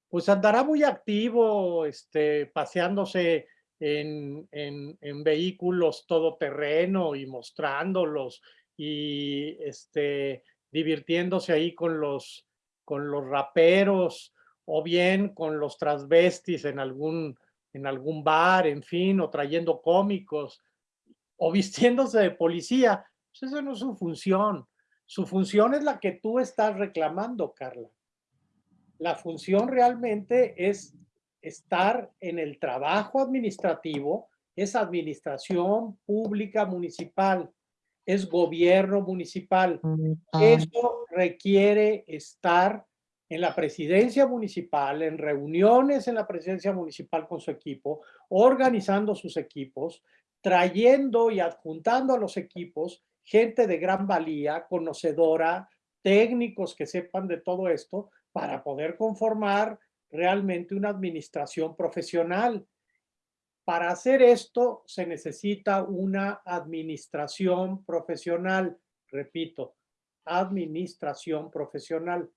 Pues andará muy activo, este, paseándose en, en, vehículos todoterreno y mostrándolos y este, divirtiéndose ahí con los, con los raperos o bien con los transvestis en algún, en algún bar, en fin, o trayendo cómicos o vistiéndose de policía. Pues eso no es su función. Su función es la que tú estás reclamando, Carla. La función realmente es estar en el trabajo administrativo, es administración pública municipal, es gobierno municipal. Eso requiere estar en la presidencia municipal, en reuniones en la presidencia municipal con su equipo, organizando sus equipos, trayendo y adjuntando a los equipos gente de gran valía, conocedora, técnicos que sepan de todo esto, para poder conformar realmente una administración profesional. Para hacer esto se necesita una administración profesional, repito, administración profesional.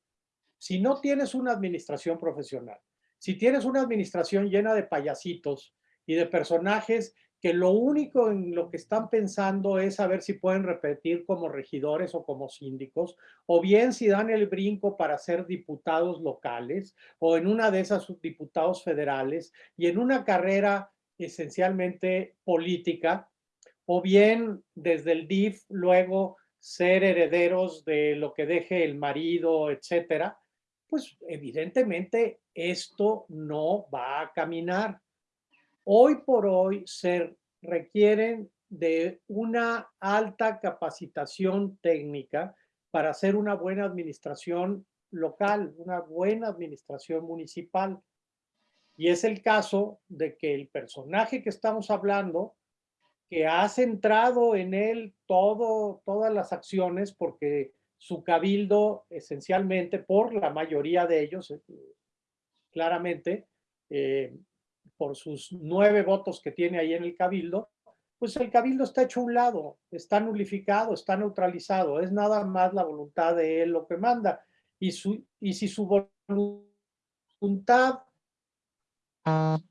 Si no tienes una administración profesional, si tienes una administración llena de payasitos y de personajes que lo único en lo que están pensando es saber si pueden repetir como regidores o como síndicos, o bien si dan el brinco para ser diputados locales, o en una de esas diputados federales, y en una carrera esencialmente política, o bien desde el DIF luego ser herederos de lo que deje el marido, etcétera, pues evidentemente esto no va a caminar hoy por hoy se requieren de una alta capacitación técnica para hacer una buena administración local, una buena administración municipal. Y es el caso de que el personaje que estamos hablando, que ha centrado en él todo, todas las acciones, porque su cabildo esencialmente, por la mayoría de ellos, eh, claramente, eh, por sus nueve votos que tiene ahí en el cabildo, pues el cabildo está hecho a un lado, está nulificado, está neutralizado, es nada más la voluntad de él lo que manda. Y, su, y si su voluntad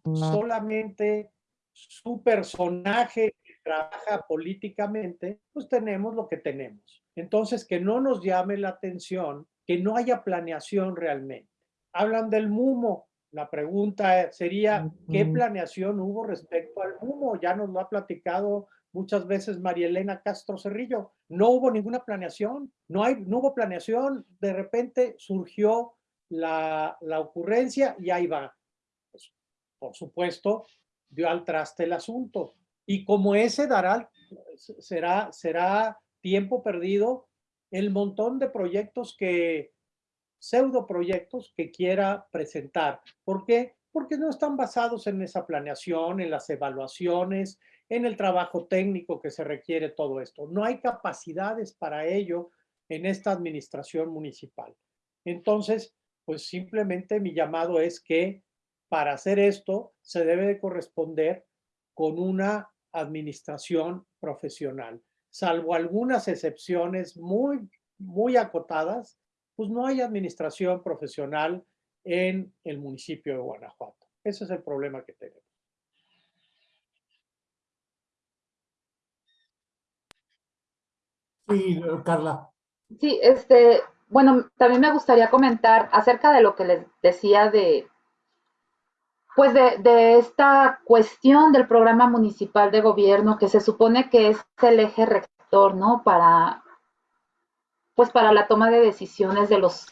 solamente su personaje trabaja políticamente, pues tenemos lo que tenemos. Entonces, que no nos llame la atención, que no haya planeación realmente. Hablan del MUMO, la pregunta sería, ¿qué planeación hubo respecto al humo? Ya nos lo ha platicado muchas veces María Elena Castro Cerrillo. No hubo ninguna planeación, no, hay, no hubo planeación. De repente surgió la, ocurrencia y ahí va. Pues, por supuesto, dio al traste el asunto. Y como ese dará, será, será tiempo perdido el montón de proyectos que pseudo proyectos que quiera presentar. ¿Por qué? Porque no están basados en esa planeación, en las evaluaciones, en el trabajo técnico que se requiere todo esto. No hay capacidades para ello en esta administración municipal. Entonces, pues simplemente mi llamado es que para hacer esto se debe de corresponder con una administración profesional, salvo algunas excepciones muy, muy acotadas, pues no hay administración profesional en el municipio de Guanajuato. Ese es el problema que tenemos. Sí, Carla. Sí, este, bueno, también me gustaría comentar acerca de lo que les decía de, pues de, de, esta cuestión del programa municipal de gobierno que se supone que es el eje rector, ¿no? Para, pues para la toma de decisiones de los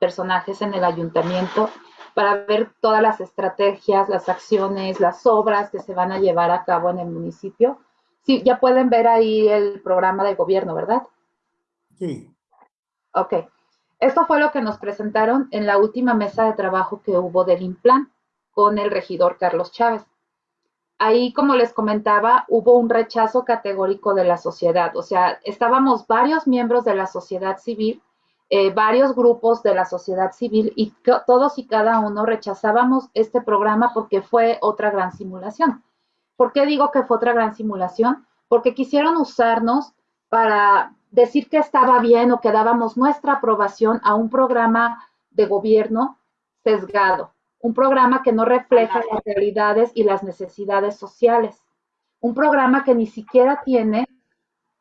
personajes en el ayuntamiento, para ver todas las estrategias, las acciones, las obras que se van a llevar a cabo en el municipio. Sí, ya pueden ver ahí el programa de gobierno, ¿verdad? Sí. Ok. Esto fue lo que nos presentaron en la última mesa de trabajo que hubo del IMPLAN con el regidor Carlos Chávez ahí, como les comentaba, hubo un rechazo categórico de la sociedad. O sea, estábamos varios miembros de la sociedad civil, eh, varios grupos de la sociedad civil y todos y cada uno rechazábamos este programa porque fue otra gran simulación. ¿Por qué digo que fue otra gran simulación? Porque quisieron usarnos para decir que estaba bien o que dábamos nuestra aprobación a un programa de gobierno sesgado, un programa que no refleja las realidades y las necesidades sociales, un programa que ni siquiera tiene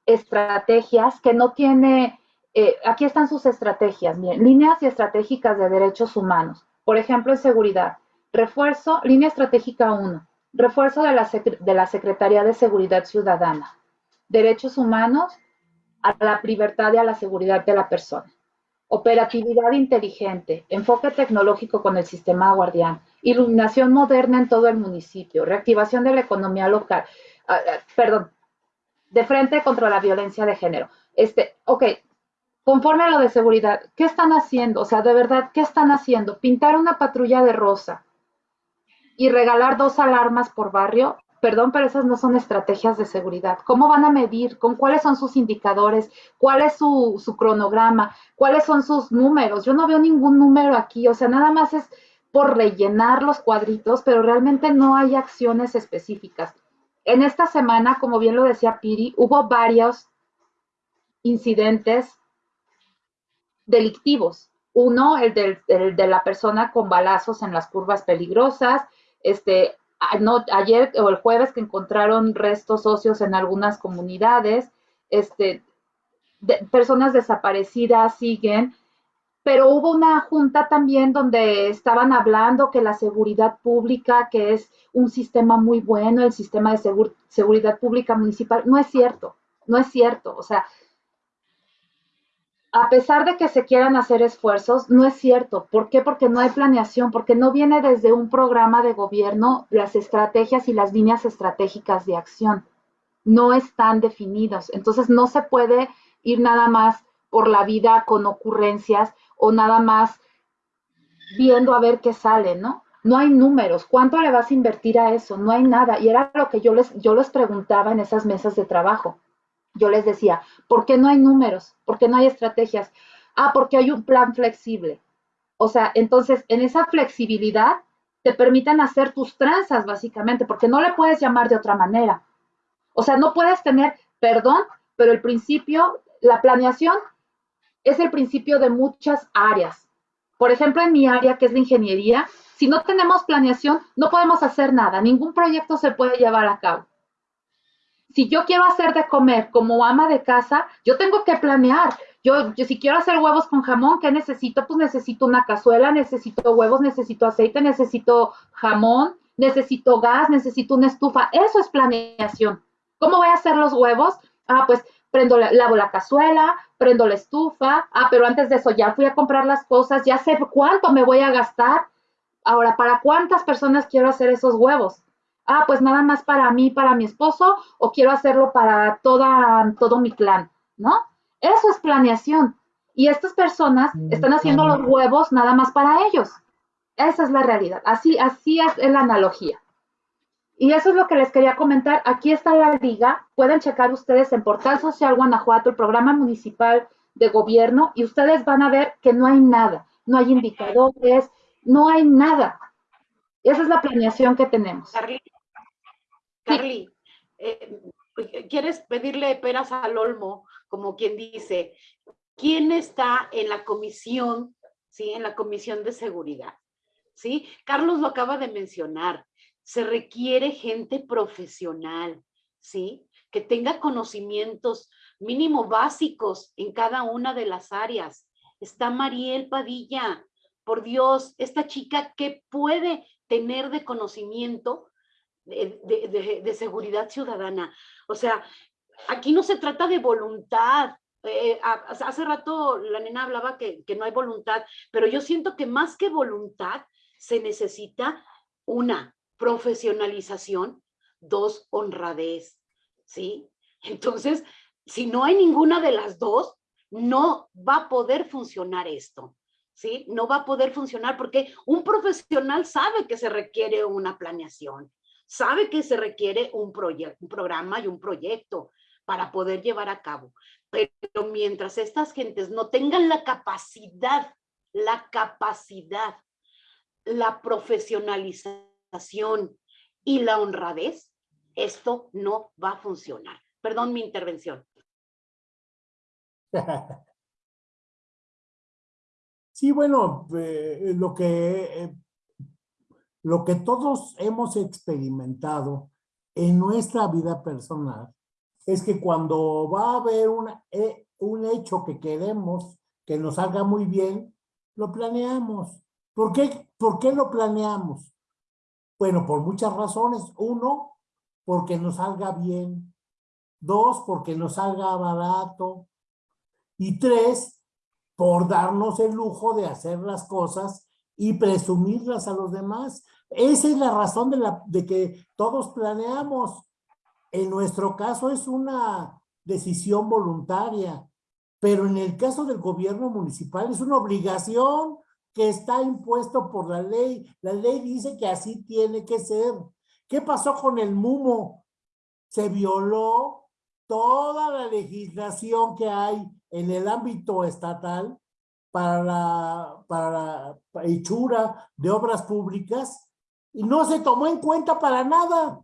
estrategias, que no tiene, eh, aquí están sus estrategias, miren, líneas y estratégicas de derechos humanos, por ejemplo, en seguridad, refuerzo, línea estratégica 1, refuerzo de la, de la Secretaría de Seguridad Ciudadana, derechos humanos, a la libertad y a la seguridad de la persona. Operatividad inteligente, enfoque tecnológico con el sistema guardián, iluminación moderna en todo el municipio, reactivación de la economía local, ah, ah, perdón, de frente contra la violencia de género. Este, ok, conforme a lo de seguridad, ¿qué están haciendo? O sea, de verdad, ¿qué están haciendo? Pintar una patrulla de rosa y regalar dos alarmas por barrio, perdón, pero esas no son estrategias de seguridad. ¿Cómo van a medir? ¿Con cuáles son sus indicadores? ¿Cuál es su, su, cronograma? ¿Cuáles son sus números? Yo no veo ningún número aquí, o sea, nada más es por rellenar los cuadritos, pero realmente no hay acciones específicas. En esta semana, como bien lo decía Piri, hubo varios incidentes delictivos. Uno, el, de la persona con balazos en las curvas peligrosas. Este, ayer o el jueves que encontraron restos óseos en algunas comunidades. Este, personas desaparecidas siguen. Pero hubo una junta también donde estaban hablando que la seguridad pública, que es un sistema muy bueno, el sistema de seguridad pública municipal, no es cierto, no es cierto. O sea, a pesar de que se quieran hacer esfuerzos, no es cierto. ¿Por qué? Porque no hay planeación, porque no viene desde un programa de gobierno las estrategias y las líneas estratégicas de acción. No están definidos. Entonces no se puede ir nada más por la vida con ocurrencias o nada más viendo a ver qué sale, ¿no? No hay números. ¿Cuánto le vas a invertir a eso? No hay nada. Y era lo que yo les, yo les preguntaba en esas mesas de trabajo yo les decía, ¿por qué no hay números? ¿Por qué no hay estrategias? Ah, porque hay un plan flexible. O sea, entonces, en esa flexibilidad te permiten hacer tus tranzas, básicamente, porque no le puedes llamar de otra manera. O sea, no puedes tener, perdón, pero el principio, la planeación es el principio de muchas áreas. Por ejemplo, en mi área, que es la ingeniería, si no tenemos planeación, no podemos hacer nada, ningún proyecto se puede llevar a cabo si yo quiero hacer de comer como ama de casa, yo tengo que planear. Yo, yo, si quiero hacer huevos con jamón, ¿qué necesito? Pues necesito una cazuela, necesito huevos, necesito aceite, necesito jamón, necesito gas, necesito una estufa. Eso es planeación. ¿Cómo voy a hacer los huevos? Ah, pues prendo la, lavo la cazuela, prendo la estufa. Ah, pero antes de eso ya fui a comprar las cosas, ya sé cuánto me voy a gastar. Ahora, ¿para cuántas personas quiero hacer esos huevos? Ah, pues nada más para mí, para mi esposo, o quiero hacerlo para toda, todo mi clan, ¿no? Eso es planeación. Y estas personas mm, están haciendo los huevos nada más para ellos. Esa es la realidad. Así, así es la analogía. Y eso es lo que les quería comentar. Aquí está la liga. Pueden checar ustedes en Portal Social Guanajuato, el programa municipal de gobierno, y ustedes van a ver que no hay nada. No hay indicadores, no hay nada. Esa es la planeación que tenemos. Carly, eh, ¿quieres pedirle peras al olmo, como quien dice? ¿Quién está en la comisión, sí, en la comisión de seguridad? ¿Sí? Carlos lo acaba de mencionar. Se requiere gente profesional, ¿sí? Que tenga conocimientos mínimo básicos en cada una de las áreas. Está Mariel Padilla. Por Dios, esta chica que puede tener de conocimiento de, seguridad ciudadana. O sea, aquí no se trata de voluntad. Eh, hace rato la nena hablaba que, que no hay voluntad, pero yo siento que más que voluntad se necesita una profesionalización, dos, honradez, ¿sí? Entonces, si no hay ninguna de las dos, no va a poder funcionar esto. ¿Sí? No va a poder funcionar porque un profesional sabe que se requiere una planeación, sabe que se requiere un, un programa y un proyecto para poder llevar a cabo. Pero mientras estas gentes no tengan la capacidad, la capacidad, la profesionalización y la honradez, esto no va a funcionar. Perdón mi intervención. [laughs] Sí, bueno, eh, lo que eh, lo que todos hemos experimentado en nuestra vida personal es que cuando va a haber eh, un hecho que queremos que nos salga muy bien, lo planeamos. ¿Por qué, ¿Por qué lo planeamos? Bueno, por muchas razones. Uno, porque nos salga bien. Dos, porque nos salga barato. Y tres, por darnos el lujo de hacer las cosas y presumirlas a los demás. Esa es la razón de, la, de que todos planeamos. En nuestro caso es una decisión voluntaria, pero en el caso del gobierno municipal es una obligación que está impuesto por la ley. La ley dice que así tiene que ser. ¿Qué pasó con el MUMO? Se violó toda la legislación que hay en el ámbito estatal para la, para la hechura de obras públicas y no se tomó en cuenta para nada.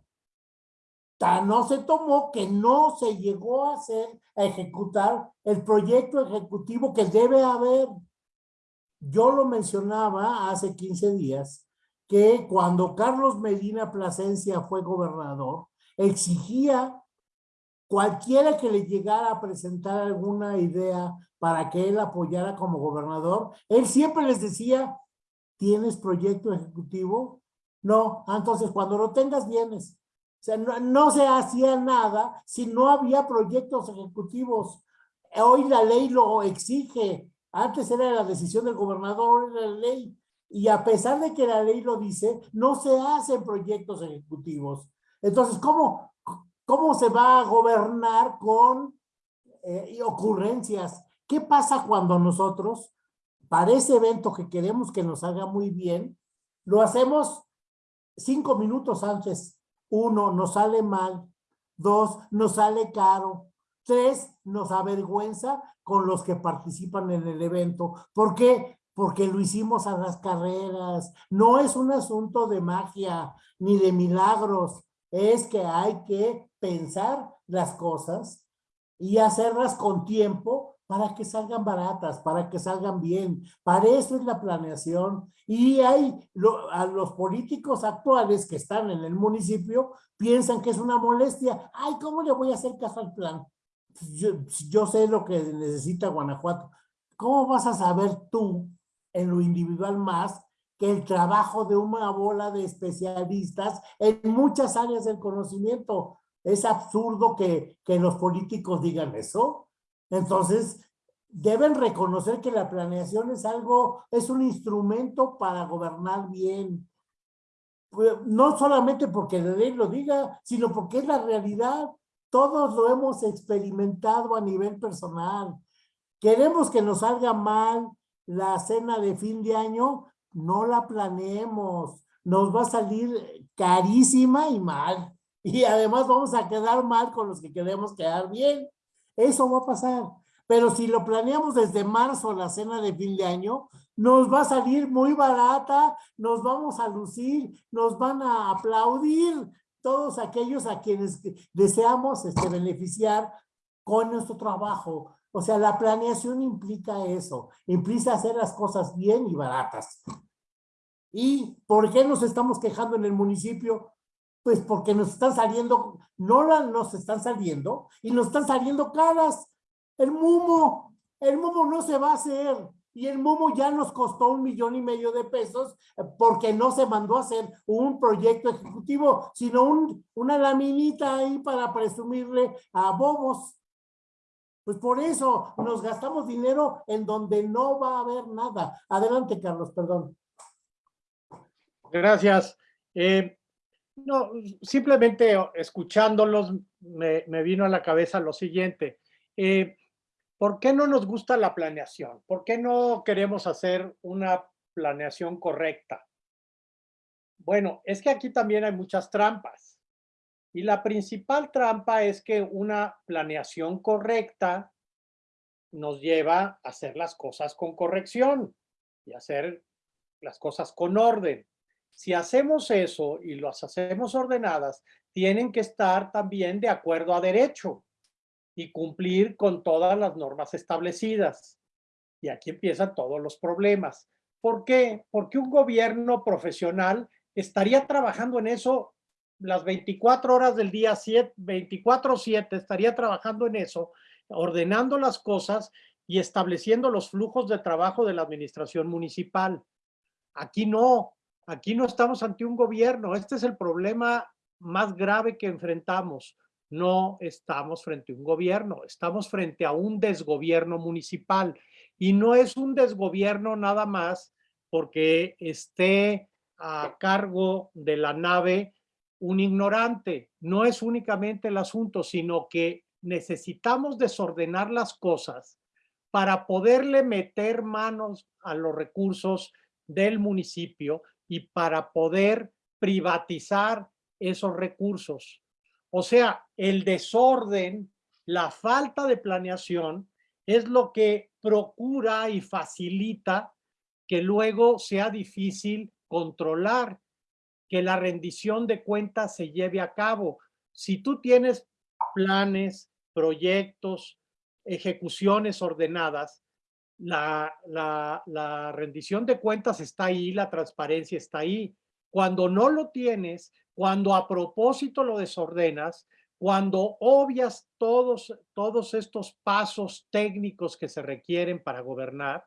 Tan no se tomó que no se llegó a hacer, a ejecutar el proyecto ejecutivo que debe haber. Yo lo mencionaba hace 15 días, que cuando Carlos Medina Plasencia fue gobernador, exigía cualquiera que le llegara a presentar alguna idea para que él apoyara como gobernador, él siempre les decía, ¿tienes proyecto ejecutivo? No, entonces cuando lo tengas vienes. O sea, no, se hacía nada si no había proyectos ejecutivos. Hoy la ley lo exige. Antes era la decisión del gobernador, era la ley. Y a pesar de que la ley lo dice, no se hacen proyectos ejecutivos. Entonces, ¿cómo, cómo se va a gobernar con eh, ocurrencias? ¿Qué pasa cuando nosotros, para ese evento que queremos que nos haga muy bien, lo hacemos cinco minutos antes? Uno, nos sale mal. Dos, nos sale caro. Tres, nos avergüenza con los que participan en el evento. ¿Por qué? Porque lo hicimos a las carreras. No es un asunto de magia ni de milagros. Es que hay que pensar las cosas y hacerlas con tiempo para que salgan baratas, para que salgan bien. Para eso es la planeación. Y hay a los políticos actuales que están en el municipio piensan que es una molestia. Ay, ¿cómo le voy a hacer caso al plan? Yo, yo sé lo que necesita Guanajuato. ¿Cómo vas a saber tú en lo individual más que el trabajo de una bola de especialistas en muchas áreas del conocimiento? Es absurdo que, que los políticos digan eso. Entonces, deben reconocer que la planeación es algo, es un instrumento para gobernar bien. Pues, no solamente porque la ley lo diga, sino porque es la realidad. Todos lo hemos experimentado a nivel personal. Queremos que nos salga mal la cena de fin de año, no la planeemos. Nos va a salir carísima y mal. [laughs] Y además vamos a quedar mal con los que queremos quedar bien. Eso va a pasar. Pero si lo planeamos desde marzo, la cena de fin de año, nos va a salir muy barata, nos vamos a lucir, nos van a aplaudir todos aquellos a quienes deseamos este, beneficiar con nuestro trabajo. O sea, la planeación implica eso, implica hacer las cosas bien y baratas. ¿Y por qué nos estamos quejando en el municipio? Pues porque nos están saliendo, no nos están saliendo, y nos están saliendo caras. El mumo, el mumo no se va a hacer. Y el mumo ya nos costó un millón y medio de pesos eh, porque no se mandó a hacer un proyecto ejecutivo, sino un, una laminita ahí para presumirle a bobos. Pues por eso nos gastamos dinero en donde no va a haber nada. Adelante, Carlos, perdón. Gracias. Eh, no, simplemente escuchándolos me, vino a la cabeza lo siguiente. Eh, ¿Por qué no nos gusta la planeación? ¿Por qué no queremos hacer una planeación correcta? Bueno, es que aquí también hay muchas trampas. Y la principal trampa es que una planeación correcta nos lleva a hacer las cosas con corrección y hacer las cosas con orden. Si hacemos eso y las hacemos ordenadas, tienen que estar también de acuerdo a derecho y cumplir con todas las normas establecidas. Y aquí empiezan todos los problemas. ¿Por qué? Porque un gobierno profesional estaría trabajando en eso las 24 horas del día, 24-7, estaría trabajando en eso, ordenando las cosas y estableciendo los flujos de trabajo de la administración municipal. Aquí no, aquí no estamos ante un gobierno. Este es el problema más grave que enfrentamos no estamos frente a un gobierno, estamos frente a un desgobierno municipal. Y no es un desgobierno nada más porque esté a cargo de la nave un ignorante. No es únicamente el asunto, sino que necesitamos desordenar las cosas para poderle meter manos a los recursos del municipio y para poder privatizar esos recursos. O sea, el desorden, la falta de planeación es lo que procura y facilita que luego sea difícil controlar, que la rendición de cuentas se lleve a cabo. Si tú tienes planes, proyectos, ejecuciones ordenadas, la, la, rendición de cuentas está ahí, la transparencia está ahí. Cuando no lo tienes, cuando a propósito lo desordenas, cuando obvias todos, todos estos pasos técnicos que se requieren para gobernar,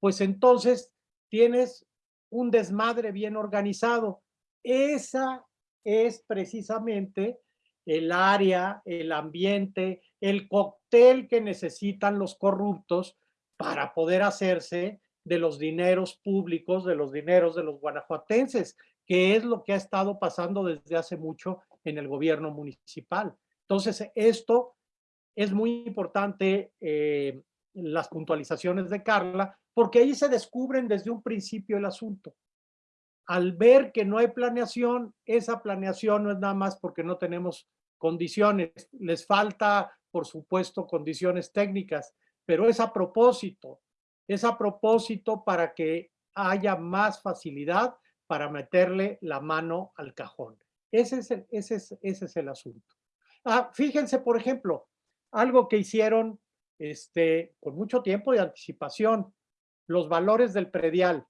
pues entonces tienes un desmadre bien organizado. Esa es precisamente el área, el ambiente, el cóctel que necesitan los corruptos para poder hacerse de los dineros públicos, de los dineros de los guanajuatenses que es lo que ha estado pasando desde hace mucho en el gobierno municipal. Entonces, esto es muy importante, eh, las puntualizaciones de Carla, porque ahí se descubren desde un principio el asunto. Al ver que no hay planeación, esa planeación no es nada más porque no tenemos condiciones, les falta, por supuesto, condiciones técnicas, pero es a propósito, es a propósito para que haya más facilidad para meterle la mano al cajón. Ese es el, ese es, ese es el asunto. Ah, fíjense, por ejemplo, algo que hicieron este, con mucho tiempo de anticipación, los valores del predial.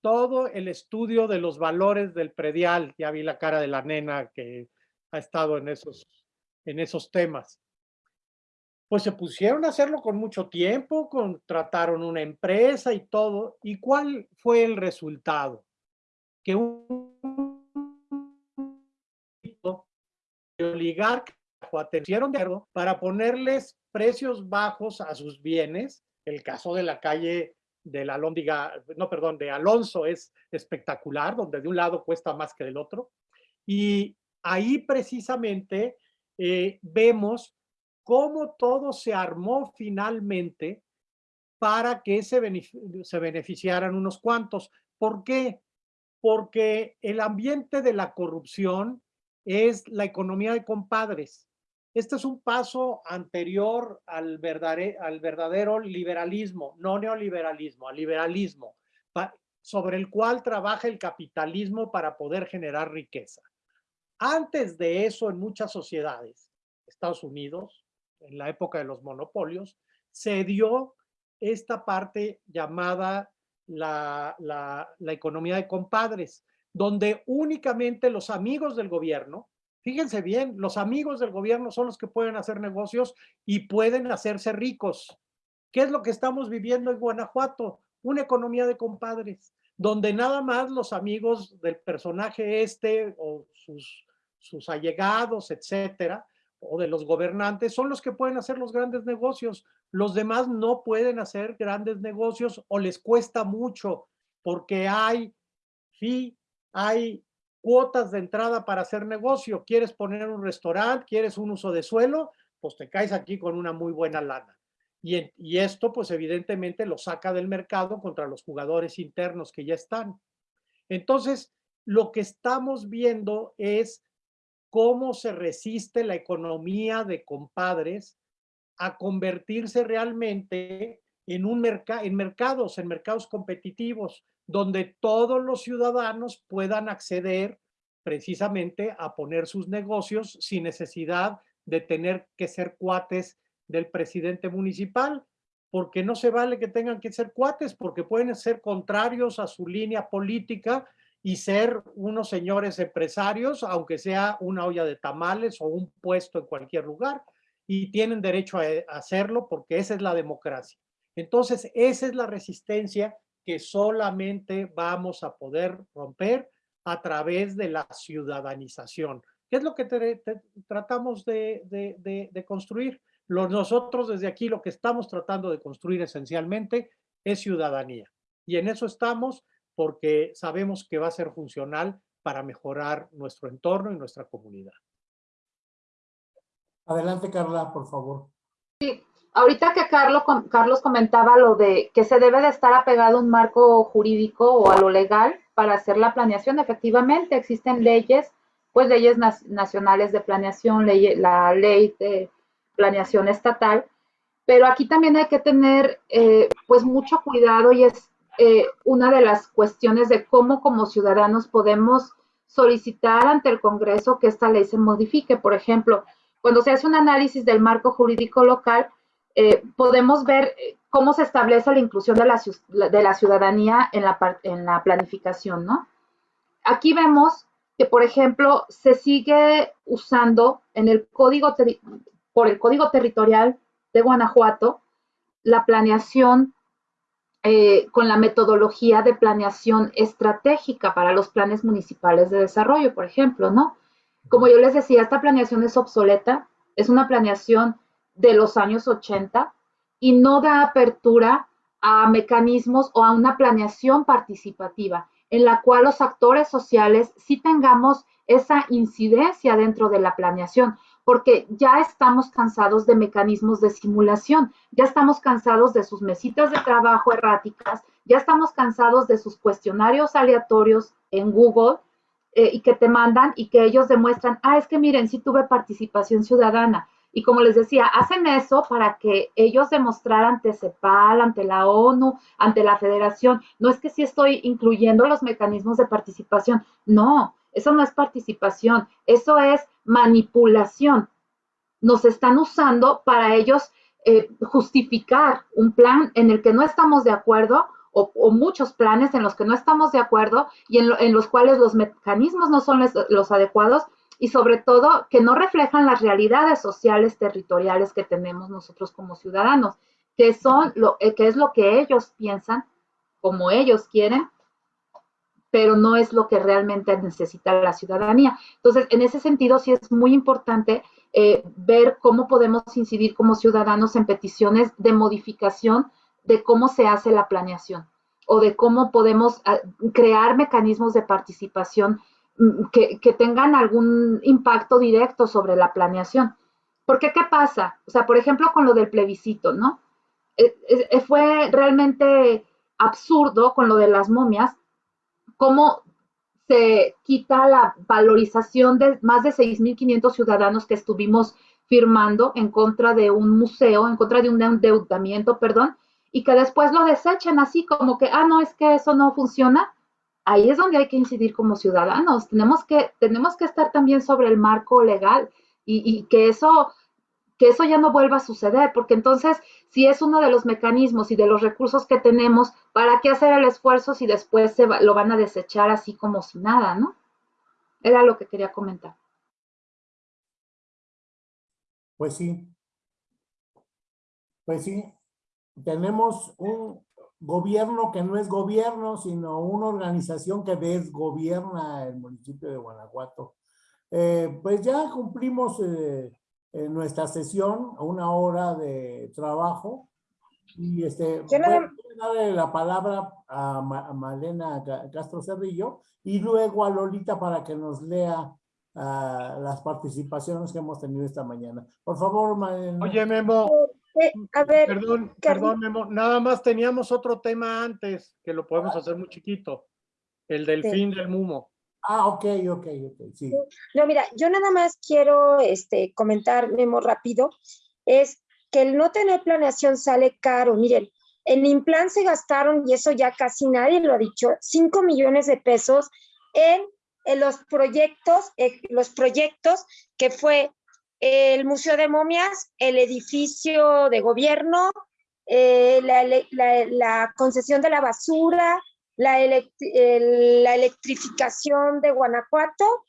Todo el estudio de los valores del predial, ya vi la cara de la nena que ha estado en esos, en esos temas pues se pusieron a hacerlo con mucho tiempo, contrataron una empresa y todo. ¿Y cuál fue el resultado? Que un oligarca atención para ponerles precios bajos a sus bienes. El caso de la calle de la Lóndiga, no, perdón, de Alonso es espectacular, donde de un lado cuesta más que del otro. Y ahí precisamente eh, vemos cómo todo se armó finalmente para que se, se beneficiaran unos cuantos. ¿Por qué? Porque el ambiente de la corrupción es la economía de compadres. Este es un paso anterior al al verdadero liberalismo, no neoliberalismo, al liberalismo, sobre el cual trabaja el capitalismo para poder generar riqueza. Antes de eso, en muchas sociedades, Estados Unidos, en la época de los monopolios, se dio esta parte llamada la, la, economía de compadres, donde únicamente los amigos del gobierno, fíjense bien, los amigos del gobierno son los que pueden hacer negocios y pueden hacerse ricos. ¿Qué es lo que estamos viviendo en Guanajuato? Una economía de compadres, donde nada más los amigos del personaje este o sus, sus allegados, etcétera, o de los gobernantes son los que pueden hacer los grandes negocios. Los demás no pueden hacer grandes negocios o les cuesta mucho porque hay fee, hay cuotas de entrada para hacer negocio. ¿Quieres poner un restaurante? ¿Quieres un uso de suelo? Pues te caes aquí con una muy buena lana. Y, y esto pues evidentemente lo saca del mercado contra los jugadores internos que ya están. Entonces, lo que estamos viendo es cómo se resiste la economía de compadres a convertirse realmente en, un en mercados, en mercados competitivos, donde todos los ciudadanos puedan acceder precisamente a poner sus negocios sin necesidad de tener que ser cuates del presidente municipal, porque no se vale que tengan que ser cuates, porque pueden ser contrarios a su línea política y ser unos señores empresarios, aunque sea una olla de tamales o un puesto en cualquier lugar, y tienen derecho a hacerlo porque esa es la democracia. Entonces, esa es la resistencia que solamente vamos a poder romper a través de la ciudadanización, ¿Qué es lo que tratamos de- de construir? Los, nosotros desde aquí lo que estamos tratando de construir esencialmente es ciudadanía. Y en eso estamos porque sabemos que va a ser funcional para mejorar nuestro entorno y nuestra comunidad. Adelante, Carla, por favor. Ahorita que Carlos, com- Carlos comentaba lo de que se debe de estar apegado a un marco jurídico o a lo legal para hacer la planeación, efectivamente existen leyes, pues leyes nacionales de planeación, ley- la ley de planeación estatal, pero aquí también hay que tener eh, pues mucho cuidado y es eh, una de las cuestiones de cómo como ciudadanos podemos solicitar ante el Congreso que esta ley se modifique. Por ejemplo, cuando se hace un análisis del marco jurídico local, eh, podemos ver eh, cómo se establece la inclusión de la, de la ciudadanía en la, en la planificación, ¿no? Aquí vemos que, por ejemplo, se sigue usando en el código, por el Código Territorial de Guanajuato, la planeación eh, con la metodología de planeación estratégica para los planes municipales de desarrollo, por ejemplo, ¿no? Como yo les decía, esta planeación es obsoleta, es una planeación de los años 80 y no da apertura a mecanismos o a una planeación participativa en la cual los actores sociales sí tengamos esa incidencia dentro de la planeación, porque ya estamos cansados de mecanismos de simulación, ya estamos cansados de sus mesitas de trabajo erráticas, ya estamos cansados de sus cuestionarios aleatorios en Google eh, y que te mandan y que ellos demuestran, ah, es que miren, sí tuve participación ciudadana. Y como les decía, hacen eso para que ellos demostraran ante CEPAL, ante la ONU, ante la federación. No es que sí estoy incluyendo los mecanismos de participación. No, eso no es participación, eso es manipulación. Nos están usando para ellos eh, justificar un plan en el que no estamos de acuerdo o, muchos planes en los que no estamos de acuerdo y en, lo, en los cuales los mecanismos no son los, los adecuados y sobre todo que no reflejan las realidades sociales territoriales que tenemos nosotros como ciudadanos, que son lo eh, que es lo que ellos piensan, como ellos quieren, pero no es lo que realmente necesita la ciudadanía. Entonces, en ese sentido, sí es muy importante eh, ver cómo podemos incidir como ciudadanos en peticiones de modificación de cómo se hace la planeación o de cómo podemos uh, crear mecanismos de participación que, que, tengan algún impacto directo sobre la planeación. Porque, ¿qué pasa? O sea, por ejemplo, con lo del plebiscito, ¿no? Eh, fue realmente absurdo con lo de las momias, cómo se quita la valorización de más de 6.500 ciudadanos que estuvimos firmando en contra de un museo, en contra de un endeudamiento, perdón, y que después lo desechen así como que, ah, no, es que eso no funciona ahí es donde hay que incidir como ciudadanos. Tenemos que, tenemos que estar también sobre el marco legal y, y, que, eso, que eso ya no vuelva a suceder, porque entonces, si es uno de los mecanismos y de los recursos que tenemos, ¿para qué hacer el esfuerzo si después se lo van a desechar así como si nada, no? Era lo que quería comentar. Pues sí. Pues sí. Tenemos un, gobierno que no es gobierno, sino una organización que desgobierna el municipio de Guanajuato. Eh, pues ya cumplimos eh, en nuestra sesión, una hora de trabajo. Y este, voy a darle la palabra a, Ma a, Malena Castro Cerrillo y luego a Lolita para que nos lea uh, las participaciones que hemos tenido esta mañana. Por favor, Malena. Oye, Memo. Eh, a ver, perdón, perdón, Memo. Nada más teníamos otro tema antes que lo podemos hacer muy chiquito. El del Sí. fin del mumo. Ah, ok, ok, ok. No, mira, yo nada más quiero este, comentar, Memo, rápido, es que el no tener planeación sale caro. Miren, en Implan se gastaron, y eso ya casi nadie lo ha dicho, 5 millones de pesos en, en los proyectos, eh, los proyectos que fue el Museo de Momias, el edificio de gobierno, eh, la, la, concesión de la basura, la, la, electrificación de Guanajuato,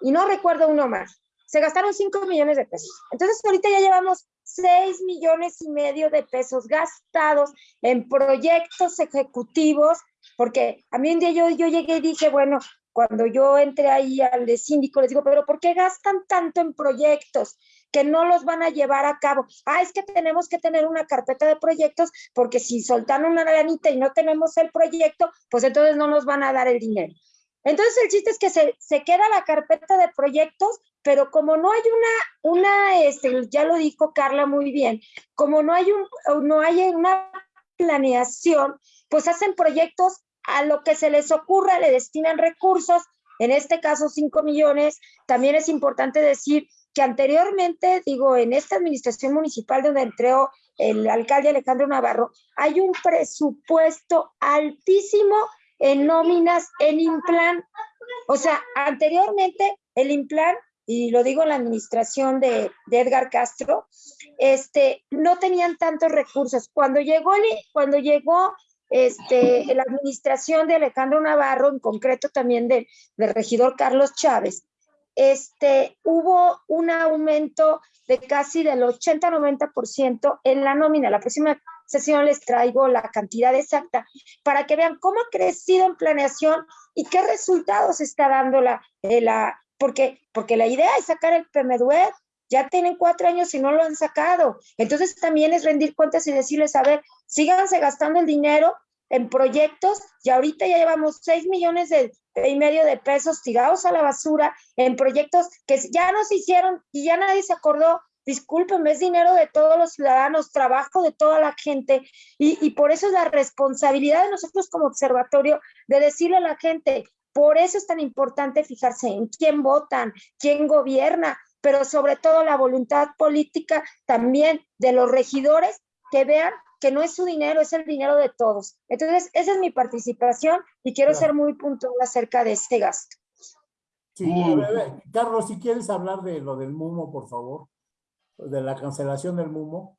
y no recuerdo uno más. Se gastaron 5 millones de pesos. Entonces, ahorita ya llevamos 6 millones y medio de pesos gastados en proyectos ejecutivos, porque a mí un día yo, yo llegué y dije, bueno, cuando yo entré ahí al de síndico, les digo, pero ¿por qué gastan tanto en proyectos que no los van a llevar a cabo? Ah, es que tenemos que tener una carpeta de proyectos porque si soltan una granita y no tenemos el proyecto, pues entonces no nos van a dar el dinero. Entonces el chiste es que se, se queda la carpeta de proyectos, pero como no hay una, una este, ya lo dijo Carla muy bien, como no hay, un, no hay una planeación, pues hacen proyectos a lo que se les ocurra, le destinan recursos, en este caso 5 millones. También es importante decir que anteriormente, digo, en esta administración municipal donde entró el alcalde Alejandro Navarro, hay un presupuesto altísimo en nóminas en Implan. O sea, anteriormente el Implan, y lo digo en la administración de, Edgar Castro, este, no tenían tantos recursos. Cuando llegó, cuando llegó este, la administración de Alejandro Navarro, en concreto también del regidor Carlos Chávez, este, hubo un aumento de casi del 80-90% en la nómina. La próxima sesión les traigo la cantidad exacta para que vean cómo ha crecido en planeación y qué resultados está dando la, eh, la porque, porque la idea es sacar el PMDUED, ya tienen cuatro años y no lo han sacado. Entonces también es rendir cuentas y decirles, a ver, síganse gastando el dinero en proyectos y ahorita ya llevamos seis millones de, y medio de pesos tirados a la basura en proyectos que ya no se hicieron y ya nadie se acordó. Disculpen, es dinero de todos los ciudadanos, trabajo de toda la gente y, y por eso es la responsabilidad de nosotros como observatorio de decirle a la gente, por eso es tan importante fijarse en quién votan, quién gobierna, pero sobre todo la voluntad política también de los regidores que vean que no es su dinero, es el dinero de todos. Entonces, esa es mi participación y quiero Claro. ser muy puntual acerca de este gasto. Sí, a ver, a ver, Carlos, si quieres hablar de lo del MUMO, por favor, de la cancelación del MUMO.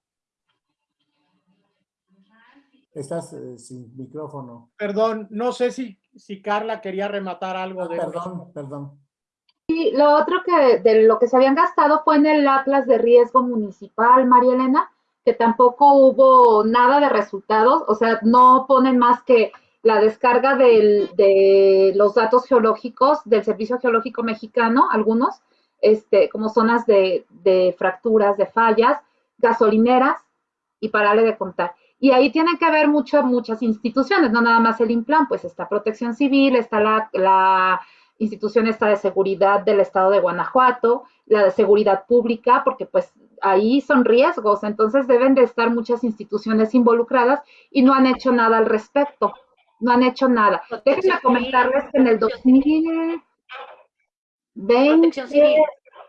Estás eh, sin micrófono. Perdón, no sé si, si Carla quería rematar algo Ah, de... Perdón, perdón. Y lo otro que de lo que se habían gastado fue en el Atlas de Riesgo Municipal, María Elena, que tampoco hubo nada de resultados, o sea, no ponen más que la descarga de los datos geológicos del Servicio Geológico Mexicano, algunos, este, como zonas de, de fracturas, de fallas, gasolineras, y pararle de contar. Y ahí tienen que haber mucho, muchas instituciones, no nada más el Implan, pues está Protección Civil, está la, la institución esta de seguridad del estado de Guanajuato, la de seguridad pública, porque pues ahí son riesgos, entonces deben de estar muchas instituciones involucradas y no han hecho nada al respecto, no han hecho nada. Déjenme comentarles que en el 2020, Protección civil.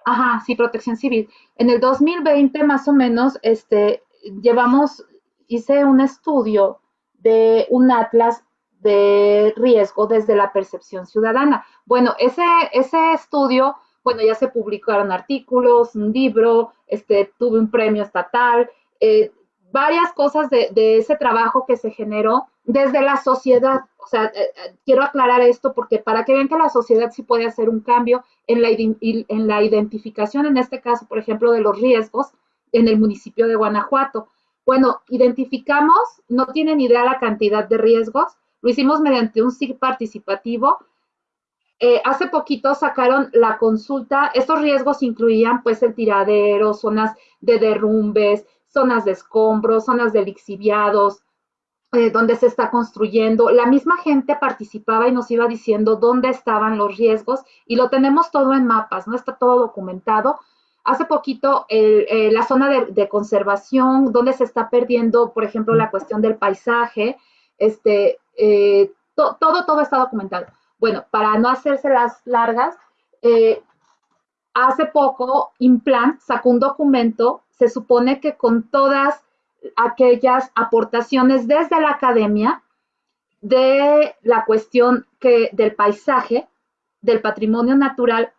ajá, sí, protección civil, en el 2020 más o menos, este, llevamos, hice un estudio de un atlas de riesgo desde la percepción ciudadana. Bueno, ese, ese estudio, bueno, ya se publicaron artículos, un libro, este, tuve un premio estatal, eh, varias cosas de, de, ese trabajo que se generó desde la sociedad. O sea, eh, eh, quiero aclarar esto porque para que vean que la sociedad sí puede hacer un cambio en la, en la identificación, en este caso, por ejemplo, de los riesgos en el municipio de Guanajuato. Bueno, identificamos, no tienen idea la cantidad de riesgos, lo hicimos mediante un SIG participativo. Eh, hace poquito sacaron la consulta, estos riesgos incluían pues el tiradero, zonas de derrumbes, zonas de escombros, zonas de lixiviados, eh, donde se está construyendo. La misma gente participaba y nos iba diciendo dónde estaban los riesgos y lo tenemos todo en mapas, ¿no? Está todo documentado. Hace poquito eh, la zona de, conservación, donde se está perdiendo, por ejemplo, la cuestión del paisaje, este, to, todo, todo está documentado. Bueno, para no hacerse las largas, eh, hace poco Implant sacó un documento, se supone que con todas aquellas aportaciones desde la academia de la cuestión que, del paisaje, del patrimonio natural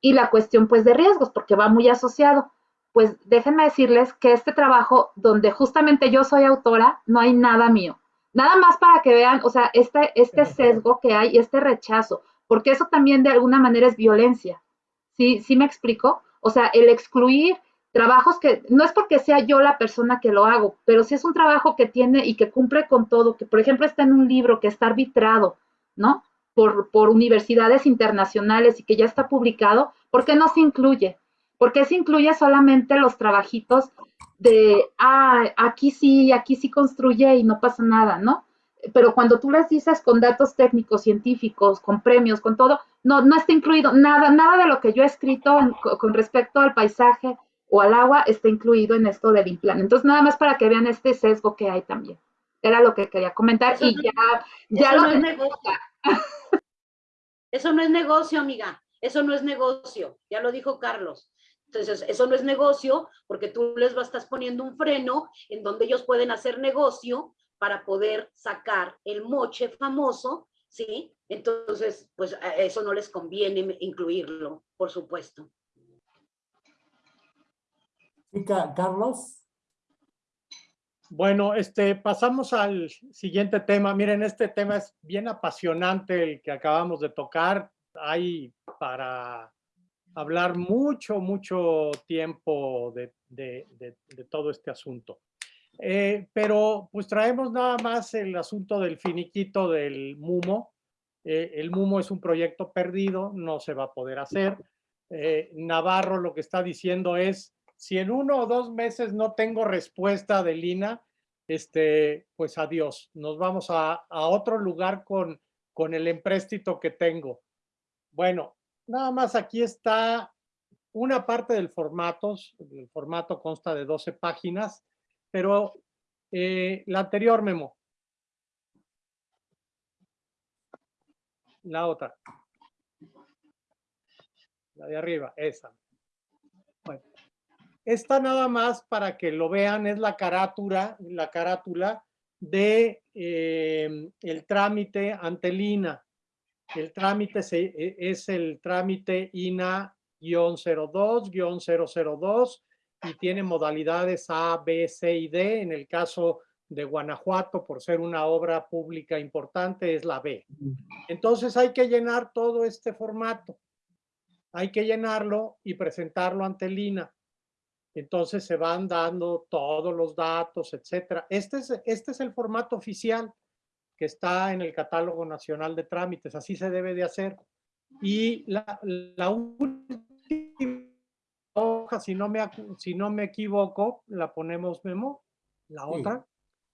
y la cuestión pues de riesgos, porque va muy asociado. Pues déjenme decirles que este trabajo, donde justamente yo soy autora, no hay nada mío. Nada más para que vean, o sea, este, este sesgo que hay y este rechazo, porque eso también de alguna manera es violencia. ¿Sí, ¿Sí me explico? O sea, el excluir trabajos que no es porque sea yo la persona que lo hago, pero si es un trabajo que tiene y que cumple con todo, que por ejemplo está en un libro que está arbitrado, ¿no? por, por universidades internacionales y que ya está publicado, ¿por qué no se incluye? ¿Por qué se incluye solamente los trabajitos de, ah, aquí sí, aquí sí construye y no pasa nada, ¿no? Pero cuando tú les dices con datos técnicos, científicos, con premios, con todo, no, no está incluido nada, nada de lo que yo he escrito con respecto al paisaje o al agua está incluido en esto del implante. Entonces, nada más para que vean este sesgo que hay también. Era lo que quería comentar y ya, ya eso lo no es negocio. Eso no es negocio, amiga. Eso no es negocio. Ya lo dijo Carlos. Entonces, eso no es negocio porque tú les estás poniendo un freno en donde ellos pueden hacer negocio para poder sacar el moche famoso, ¿sí? Entonces, pues a eso no les conviene incluirlo, por supuesto. Ca- Carlos. Bueno, este, pasamos al siguiente tema. Miren, este tema es bien apasionante, el que acabamos de tocar. Hay para hablar mucho, mucho tiempo de, todo este asunto. Eh, pero pues traemos nada más el asunto del finiquito del MUMO. Eh, el MUMO es un proyecto perdido, no se va a poder hacer. Eh, Navarro lo que está diciendo es, si en uno o dos meses no tengo respuesta de Lina, este, pues adiós, nos vamos a, a otro lugar con, con el empréstito que tengo. Bueno, nada más aquí está una parte del formato, el formato consta de 12 páginas, pero eh, la anterior memo. La otra. La de arriba, esa. Bueno, esta nada más para que lo vean es la carátula, la carátula de eh, el trámite ante el INA. El trámite e- es el trámite INA-02-002 y tiene modalidades A, B, C y D. En el caso de Guanajuato, por ser una obra pública importante, es la B. Entonces hay que llenar todo este formato. Hay que llenarlo y presentarlo ante el INA. Entonces se van dando todos los datos, etcétera. Este es, este es el formato oficial que está en el Catálogo Nacional de Trámites. Así se debe de hacer. Y la, la última hoja, si no, me, si no me equivoco, la ponemos memo, la Sí. otra.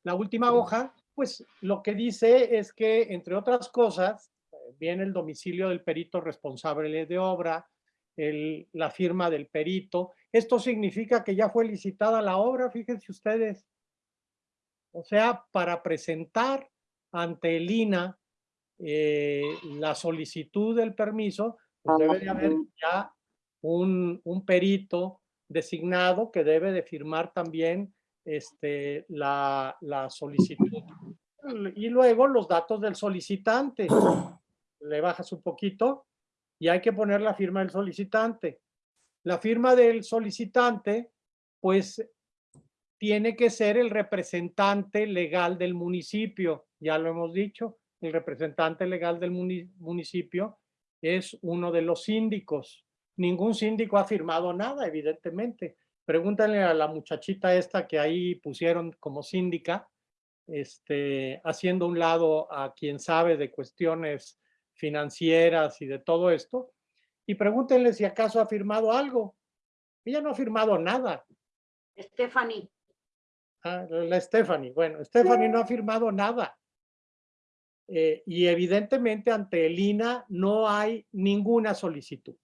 La última hoja, pues lo que dice es que, entre otras cosas, viene el domicilio del perito responsable de obra, el- la firma del perito. Esto significa que ya fue licitada la obra, fíjense ustedes. O sea, para presentar ante el INA eh, la solicitud del permiso, pues debe de haber ya un, un perito designado que debe de firmar también este, la, la solicitud. Y luego los datos del solicitante. [clears throat] Le bajas un poquito y hay que poner la firma del solicitante. La firma del solicitante, pues tiene que ser el representante legal del municipio, ya lo hemos dicho, el representante legal del muni- municipio es uno de los síndicos. Ningún síndico ha firmado nada, evidentemente. Pregúntale a la muchachita esta que ahí pusieron como síndica, este, haciendo un lado a quien sabe de cuestiones financieras y de todo esto, y pregúntenle si acaso ha firmado algo. Ella no ha firmado nada. Stephanie, Ah, la Stephanie. Bueno, Stephanie no ha firmado nada. Eh, y evidentemente ante el INA no hay ninguna solicitud.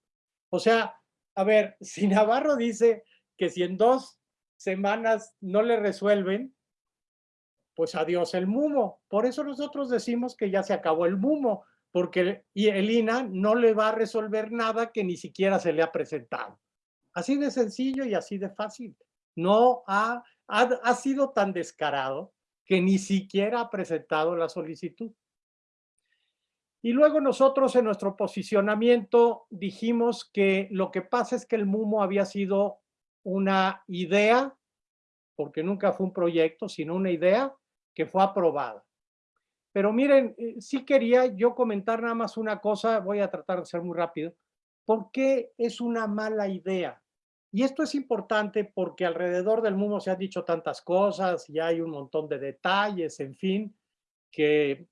O sea, a ver, si Navarro dice que si en dos semanas no le resuelven, pues adiós el MUMO. Por eso nosotros decimos que ya se acabó el MUMO, porque el INA no le va a resolver nada que ni siquiera se le ha presentado. Así de sencillo y así de fácil. No ha, ha, ha sido tan descarado que ni siquiera ha presentado la solicitud. Y luego nosotros en nuestro posicionamiento dijimos que lo que pasa es que el MUMO había sido una idea, porque nunca fue un proyecto, sino una idea que fue aprobada. Pero miren, eh, sí quería yo comentar nada más una cosa, voy a tratar de ser muy rápido. ¿Por qué es una mala idea? Y esto es importante porque alrededor del MUMO se han dicho tantas cosas y hay un montón de detalles, en fin, que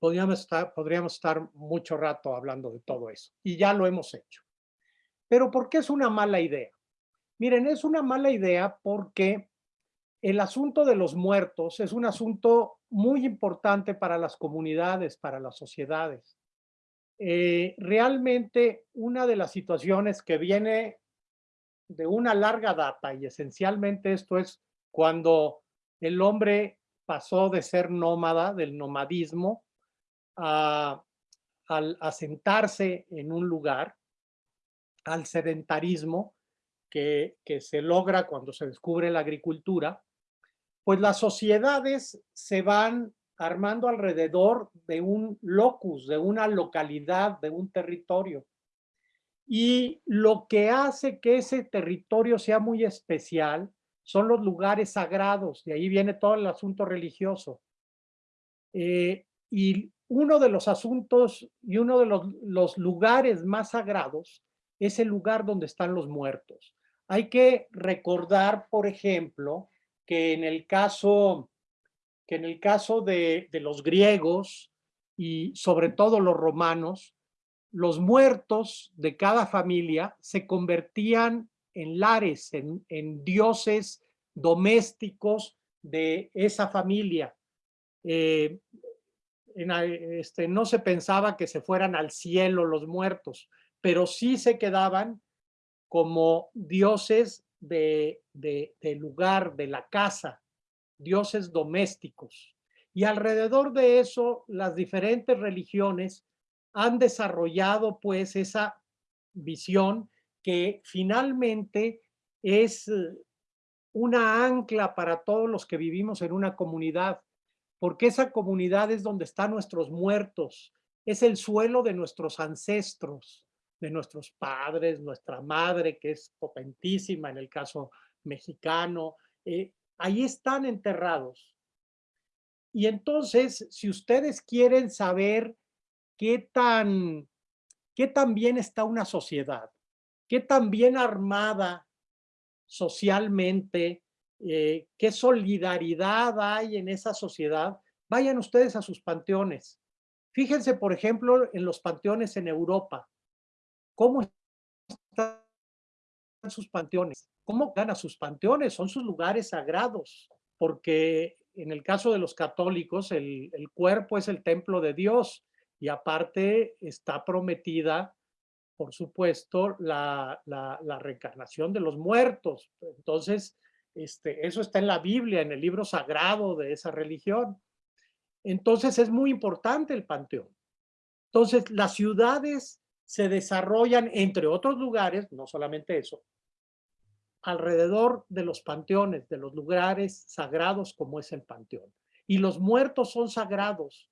podríamos estar, podríamos estar mucho rato hablando de todo eso. Y ya lo hemos hecho. Pero ¿por qué es una mala idea? Miren, es una mala idea porque el asunto de los muertos es un asunto muy importante para las comunidades, para las sociedades. Eh, realmente una de las situaciones que viene de una larga data y esencialmente esto es cuando el hombre pasó de ser nómada, del nomadismo, al asentarse en un lugar, al sedentarismo que, que se logra cuando se descubre la agricultura, pues las sociedades se van armando alrededor de un locus, de una localidad, de un territorio. Y lo que hace que ese territorio sea muy especial son los lugares sagrados, de ahí viene todo el asunto religioso. Eh, y uno de los asuntos y uno de los, lugares más sagrados es el lugar donde están los muertos. Hay que recordar, por ejemplo, que en el caso, que en el caso de, de los griegos y sobre todo los romanos, los muertos de cada familia se convertían en lares, en, dioses domésticos de esa familia. Eh, este, no se pensaba que se fueran al cielo los muertos, pero sí se quedaban como dioses de, de, de lugar, de la casa, dioses domésticos. Y alrededor de eso, las diferentes religiones han desarrollado pues esa visión que finalmente es una ancla para todos los que vivimos en una comunidad, porque esa comunidad es donde están nuestros muertos, es el suelo de nuestros ancestros, de nuestros padres, nuestra madre, que es potentísima en el caso mexicano, eh, ahí están enterrados. Y entonces, si ustedes quieren saber qué tan, qué tan bien está una sociedad, qué tan bien armada socialmente, eh, qué solidaridad hay en esa sociedad, vayan ustedes a sus panteones. Fíjense, por ejemplo, en los panteones en Europa. ¿Cómo están sus panteones? ¿Cómo ganan sus panteones? Son sus lugares sagrados, porque en el caso de los católicos, el, cuerpo es el templo de Dios y aparte está prometida, por supuesto, la, la, reencarnación de los muertos. Entonces, este, eso está en la Biblia, en el libro sagrado de esa religión. Entonces es muy importante el panteón. Entonces las ciudades se desarrollan, entre otros lugares, no solamente eso, alrededor de los panteones, de los lugares sagrados como es el panteón. Y los muertos son sagrados.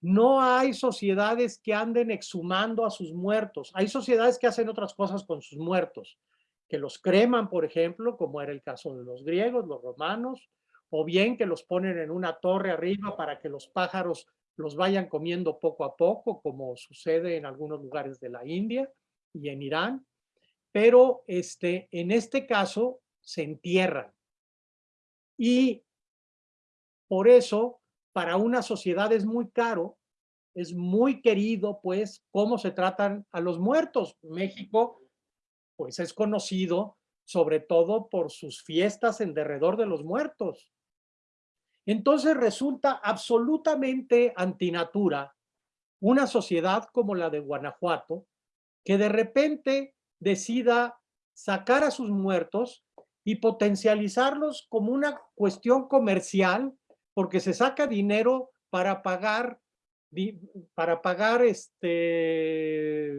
No hay sociedades que anden exhumando a sus muertos. Hay sociedades que hacen otras cosas con sus muertos, que los creman, por ejemplo, como era el caso de los griegos, los romanos, o bien que los ponen en una torre arriba para que los pájaros los vayan comiendo poco a poco, como sucede en algunos lugares de la India y en Irán. Pero este, en este caso se entierran. Y por eso para una sociedad es muy caro, es muy querido, pues, cómo se tratan a los muertos. México, pues, es conocido sobre todo por sus fiestas en derredor de los muertos. Entonces resulta absolutamente antinatura una sociedad como la de Guanajuato, que de repente decida sacar a sus muertos y potencializarlos como una cuestión comercial porque se saca dinero para pagar, para pagar este,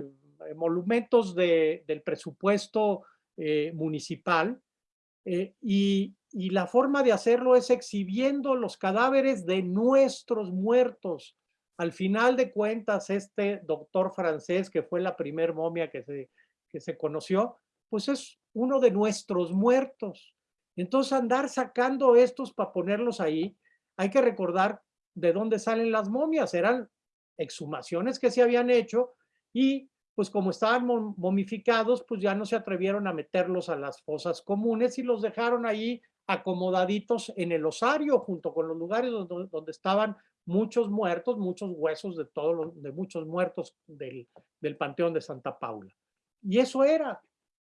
monumentos de, del presupuesto eh, municipal eh, y, y la forma de hacerlo es exhibiendo los cadáveres de nuestros muertos. Al final de cuentas, este doctor francés, que fue la primer momia que se, que se conoció, pues es uno de nuestros muertos. Entonces andar sacando estos para ponerlos ahí, hay que recordar de dónde salen las momias, eran exhumaciones que se habían hecho y pues como estaban momificados, pues ya no se atrevieron a meterlos a las fosas comunes y los dejaron ahí acomodaditos en el osario, junto con los lugares donde, estaban muchos muertos, muchos huesos de todos los, de muchos muertos del, del Panteón de Santa Paula. Y eso era.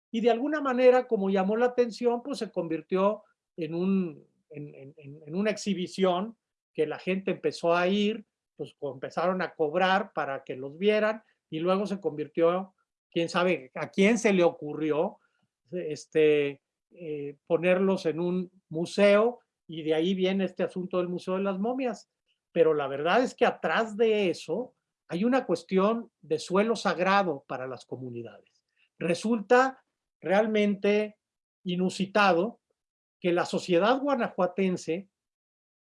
Y de alguna manera, como llamó la atención, pues se convirtió en, un, en, en, en una exhibición que la gente empezó a ir, pues empezaron a cobrar para que los vieran y luego se convirtió, quién sabe a quién se le ocurrió este, eh, ponerlos en un museo y de ahí viene este asunto del Museo de las Momias. Pero la verdad es que atrás de eso hay una cuestión de suelo sagrado para las comunidades. Resulta realmente inusitado que la sociedad guanajuatense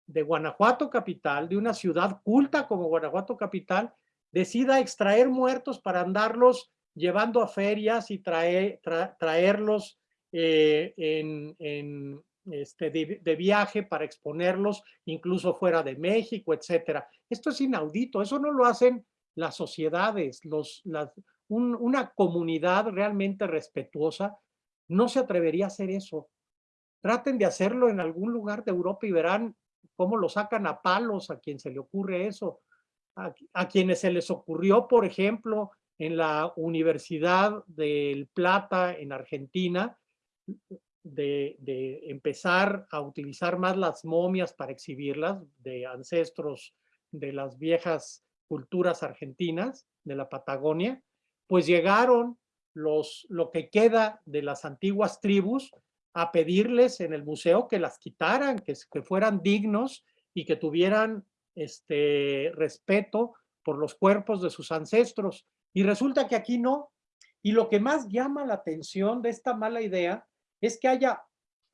de Guanajuato capital, de una ciudad culta como Guanajuato capital, decida extraer muertos para andarlos llevando a ferias y traer, traerlos eh, en, este, de, viaje para exponerlos incluso fuera de México, etcétera. Esto es inaudito, eso no lo hacen las sociedades, los, las, una comunidad realmente respetuosa no se atrevería a hacer eso. Traten de hacerlo en algún lugar de Europa y verán cómo lo sacan a palos a quien se le ocurre eso. A, quienes se les ocurrió, por ejemplo, en la Universidad del Plata en Argentina, de, empezar a utilizar más las momias para exhibirlas de ancestros de las viejas culturas argentinas de la Patagonia, pues llegaron los, lo que queda de las antiguas tribus a pedirles en el museo que las quitaran, que, que fueran dignos y que tuvieran este respeto por los cuerpos de sus ancestros. Y resulta que aquí no. Y lo que más llama la atención de esta mala idea es que haya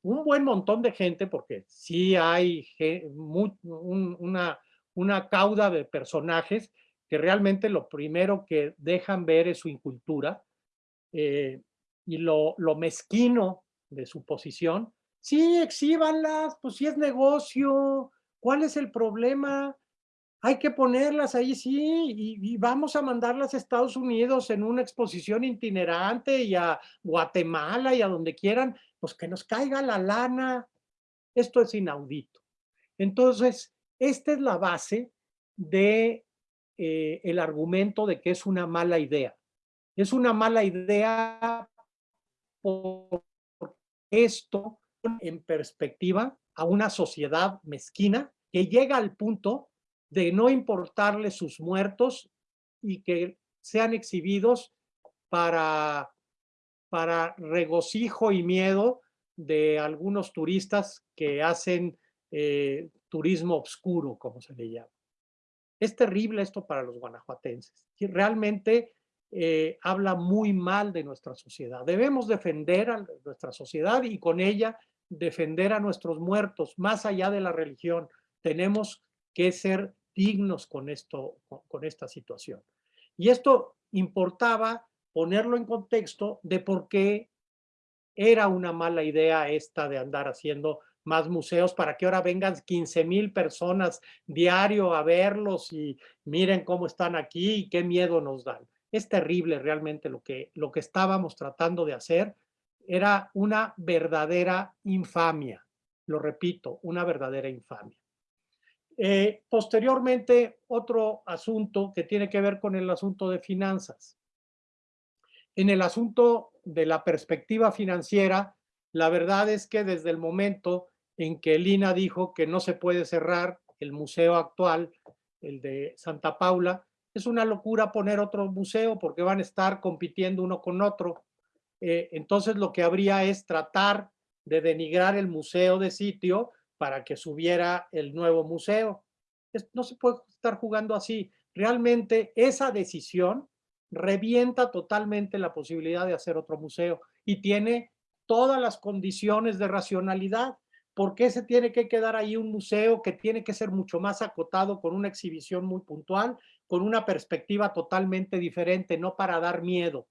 un buen montón de gente, porque sí hay una, una cauda de personajes que realmente lo primero que dejan ver es su incultura eh, y lo, lo mezquino de su posición. Sí, exhíbanlas, pues sí es negocio, ¿cuál es el problema? Hay que ponerlas ahí, sí, y, vamos a mandarlas a Estados Unidos en una exposición itinerante y a Guatemala y a donde quieran, pues que nos caiga la lana. Esto es inaudito. Entonces, esta es la base de eh, argumento de que es una mala idea. Es una mala idea por esto en perspectiva a una sociedad mezquina que llega al punto de no importarle sus muertos y que sean exhibidos para, para regocijo y miedo de algunos turistas que hacen eh, turismo oscuro, como se le llama. Es terrible esto para los guanajuatenses. Realmente eh, habla muy mal de nuestra sociedad. Debemos defender a nuestra sociedad y con ella defender a nuestros muertos, más allá de la religión. Tenemos que ser dignos con, esto, con, esta situación. Y esto importaba ponerlo en contexto de por qué era una mala idea esta de andar haciendo más museos para que ahora vengan 15 mil personas diario a verlos y miren cómo están aquí y qué miedo nos dan. Es terrible realmente lo que, lo que estábamos tratando de hacer. Era una verdadera infamia. Lo repito, una verdadera infamia. Eh, posteriormente, otro asunto que tiene que ver con el asunto de finanzas. En el asunto de la perspectiva financiera, la verdad es que desde el momento en que Lina dijo que no se puede cerrar el museo actual, el de Santa Paula, es una locura poner otro museo porque van a estar compitiendo uno con otro. Eh, entonces lo que habría es tratar de denigrar el museo de sitio para que subiera el nuevo museo. no se puede estar jugando así. Realmente esa decisión revienta totalmente la posibilidad de hacer otro museo y tiene todas las condiciones de racionalidad. ¿Por qué se tiene que quedar ahí un museo que tiene que ser mucho más acotado con una exhibición muy puntual con una perspectiva totalmente diferente, no para dar miedo.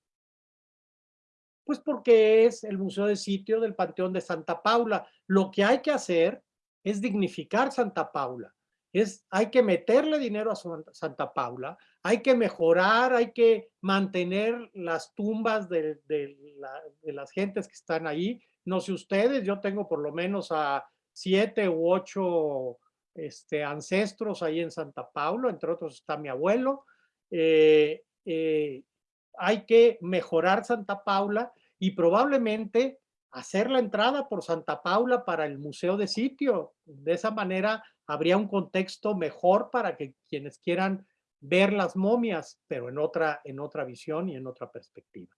Pues porque es el Museo de Sitio del Panteón de Santa Paula. Lo que hay que hacer es dignificar Santa Paula. Es, hay que meterle dinero a Santa Paula, hay que mejorar, hay que mantener las tumbas de, de las gentes que están ahí, No sé ustedes, yo tengo por lo menos a siete u ocho este, ancestros ahí en Santa Paula, entre otros está mi abuelo. Eh, eh, hay que mejorar Santa Paula y probablemente hacer la entrada por Santa Paula para el museo de sitio. De esa manera habría un contexto mejor para que quienes quieran ver las momias, pero en otra, en otra visión y en otra perspectiva.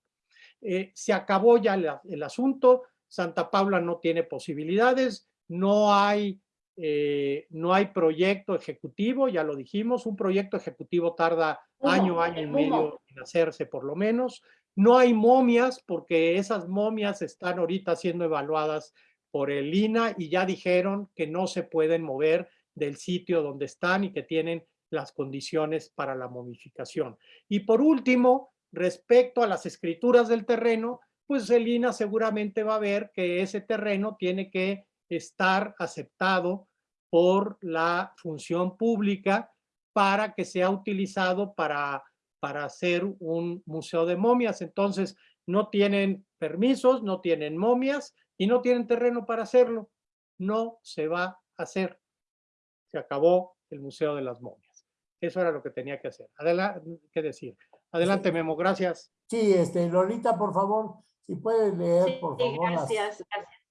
Eh, se acabó ya el asunto, Santa Paula no tiene posibilidades, no hay, eh, no hay proyecto ejecutivo, ya lo dijimos, un proyecto ejecutivo tarda año, año y medio hacerse por lo menos. No hay momias porque esas momias están ahorita siendo evaluadas por el INA y ya dijeron que no se pueden mover del sitio donde están y que tienen las condiciones para la momificación. Y por último, respecto a las escrituras del terreno, pues el INA seguramente va a ver que ese terreno tiene que estar aceptado por la función pública para que sea utilizado para, para hacer un museo de momias. Entonces, no tienen permisos, no tienen momias y no tienen terreno para hacerlo. No se va a hacer. Se acabó el Museo de las Momias. Eso era lo que tenía que hacer. Adelante, ¿qué decir? Adelante, Memo, gracias. Sí, este, Lolita, por favor, si puedes leer, por favor, gracias, gracias.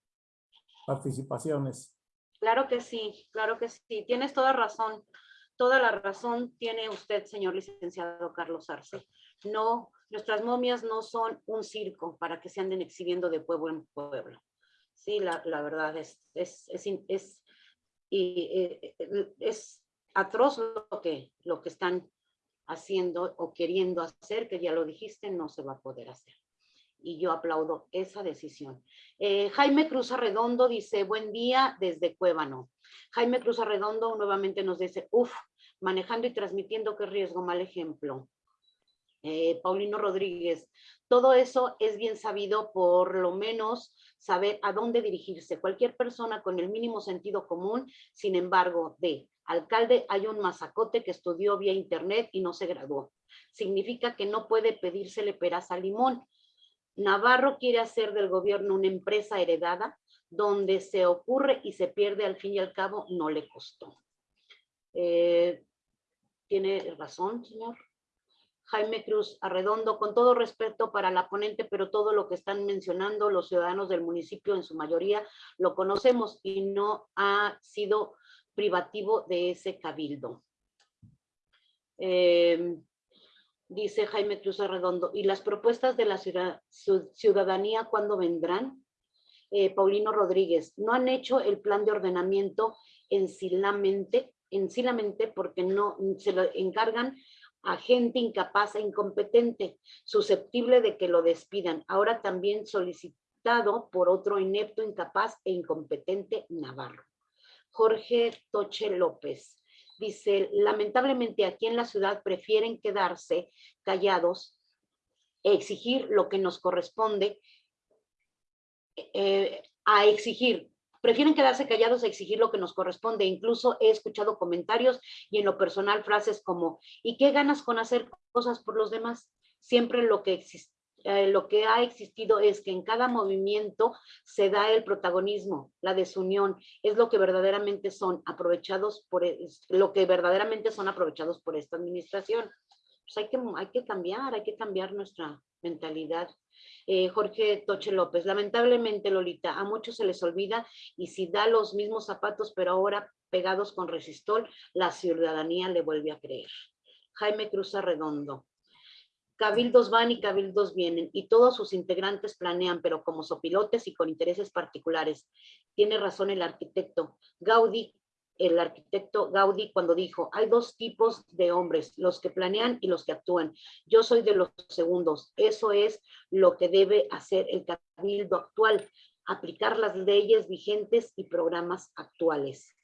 participaciones. Claro que sí, claro que sí. Tienes toda razón. Toda la razón tiene usted, señor licenciado Carlos Arce. No, nuestras momias no son un circo para que se anden exhibiendo de pueblo en pueblo. Sí, la, verdad es, es, y, eh, es atroz lo que, lo que están haciendo o queriendo hacer, que ya lo dijiste, no se va a poder hacer. Y yo aplaudo esa decisión. Eh, Jaime Cruz Arredondo dice, buen día desde Cuébano. Jaime Cruz Arredondo nuevamente nos dice, uff, manejando y transmitiendo, qué riesgo, mal ejemplo. Eh, Paulino Rodríguez, todo eso es bien sabido, por lo menos saber a dónde dirigirse. Cualquier persona con el mínimo sentido común, sin embargo, de alcalde hay un mazacote que estudió vía internet y no se graduó. Significa que no puede pedírsele peras al limón. Navarro quiere hacer del gobierno una empresa heredada donde se ocurre y se pierde al fin y al cabo, no le costó. Eh, ¿Tiene razón, señor? Jaime Cruz Arredondo, con todo respeto para la ponente, pero todo lo que están mencionando los ciudadanos del municipio en su mayoría lo conocemos y no ha sido privativo de ese cabildo. Em, dice Jaime Cruz Arredondo, ¿y las propuestas de la ciudadanía cuándo vendrán? Eh, Paulino Rodríguez, no han hecho el plan de ordenamiento en Silamente, en Silamente porque no se lo encargan a gente incapaz e incompetente, susceptible de que lo despidan. Ahora también solicitado por otro inepto, incapaz e incompetente Navarro. Jorge Toche López dice, lamentablemente aquí en la ciudad prefieren quedarse callados, e exigir lo que nos corresponde, eh, a exigir prefieren quedarse callados a exigir lo que nos corresponde. Incluso he escuchado comentarios y en lo personal frases como, ¿y qué ganas con hacer cosas por los demás? Siempre lo que eh, lo que ha existido es que en cada movimiento se da el protagonismo, la desunión, es lo que verdaderamente son aprovechados por, lo que verdaderamente son aprovechados por esta administración. Pues hay que, hay que cambiar, hay que cambiar nuestra mentalidad eh, Jorge Toche López. Lamentablemente, Lolita, a muchos se les olvida y si da los mismos zapatos, pero ahora pegados con resistol, la ciudadanía le vuelve a creer. Jaime Cruz Arredondo. Cabildos van y cabildos vienen y todos sus integrantes planean, pero como sopilotes y con intereses particulares. Tiene razón el arquitecto. Gaudí el arquitecto Gaudí cuando dijo, hay dos tipos de hombres, los que planean y los que actúan. Yo soy de los segundos. Eso es lo que debe hacer el cabildo actual, aplicar las leyes vigentes y programas actuales.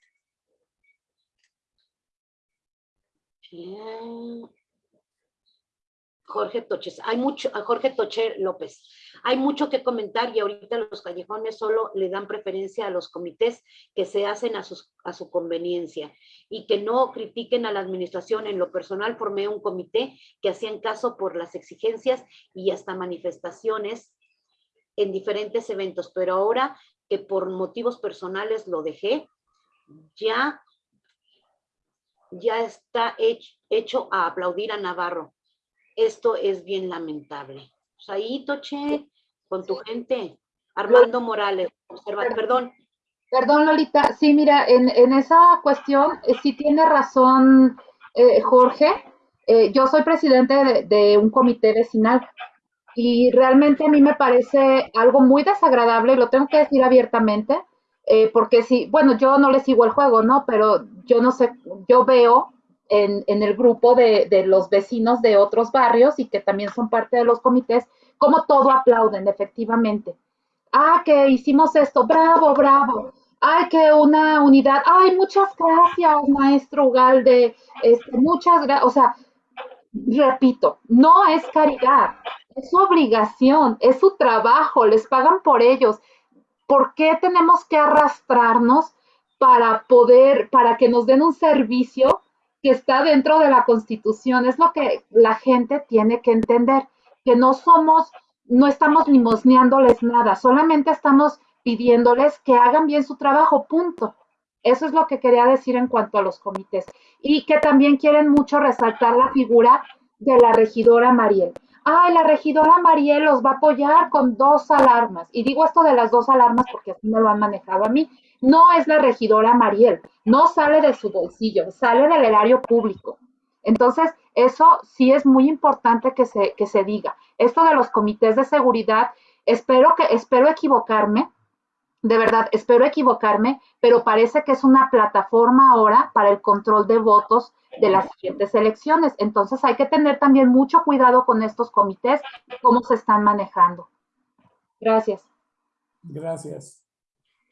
Jorge Toches, hay mucho, Jorge Toche López, hay mucho que comentar y ahorita los callejones solo le dan preferencia a los comités que se hacen a, a su conveniencia y que no critiquen a la administración. En lo personal formé un comité que hacían caso por las exigencias y hasta manifestaciones en diferentes eventos, pero ahora que por motivos personales lo dejé, ya, ya está hecho, hecho a aplaudir a Navarro. Esto es bien lamentable. Pues ahí, Toche, con tu gente. Armando Morales, observa, perdón. Perdón, Lolita. Sí, mira, en, en esa cuestión eh, sí tiene razón eh, Jorge. Eh, yo soy presidente de, de un comité vecinal y realmente a mí me parece algo muy desagradable, lo tengo que decir abiertamente, porque si, bueno, yo no le sigo el juego, ¿no? Pero yo no sé, yo veo en, en el grupo de, de, los vecinos de otros barrios y que también son parte de los comités, como todo aplauden, efectivamente. Ah, que hicimos esto, bravo, bravo. Ay, que una unidad. Ay, muchas gracias, maestro Ugalde. Este, muchas gracias. O sea, repito, no es caridad, es su obligación, es su trabajo, les pagan por ellos. ¿Por qué tenemos que arrastrarnos para poder, para que nos den un servicio que está dentro de la Constitución? Es lo que la gente tiene que entender, que no somos, no estamos limosneándoles nada, solamente estamos pidiéndoles que hagan bien su trabajo, punto. Eso es lo que quería decir en cuanto a los comités. Y que también quieren mucho resaltar la figura de la regidora Mariel. Ay, la regidora Mariel los va a apoyar con dos alarmas. Y digo esto de las dos alarmas porque así me lo han manejado a mí. No es la regidora Mariel, no sale de su bolsillo, sale del erario público. Entonces, eso sí es muy importante que se, que se diga. Esto de los comités de seguridad, espero que, espero equivocarme, de verdad, espero equivocarme, pero parece que es una plataforma ahora para el control de votos de las siguientes elecciones. Entonces hay que tener también mucho cuidado con estos comités cómo se están manejando. Gracias. Gracias.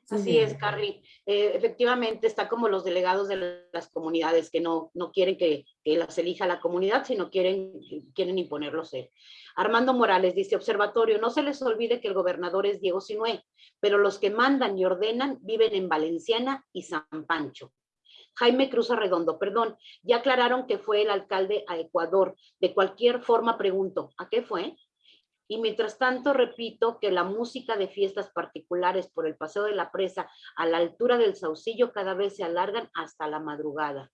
Sí, Así es, Carly. Eh, efectivamente, está como los delegados de las comunidades que no, no quieren que, que, las elija la comunidad, sino quieren, quieren imponerlos él. Armando Morales dice, observatorio, no se les olvide que el gobernador es Diego Sinué, pero los que mandan y ordenan viven en Valenciana y San Pancho. Jaime Cruz Arredondo, perdón, ya aclararon que fue el alcalde a Ecuador. De cualquier forma pregunto, ¿a qué fue? Y mientras tanto, repito que la música de fiestas particulares por el Paseo de la Presa a la altura del Saucillo cada vez se alargan hasta la madrugada.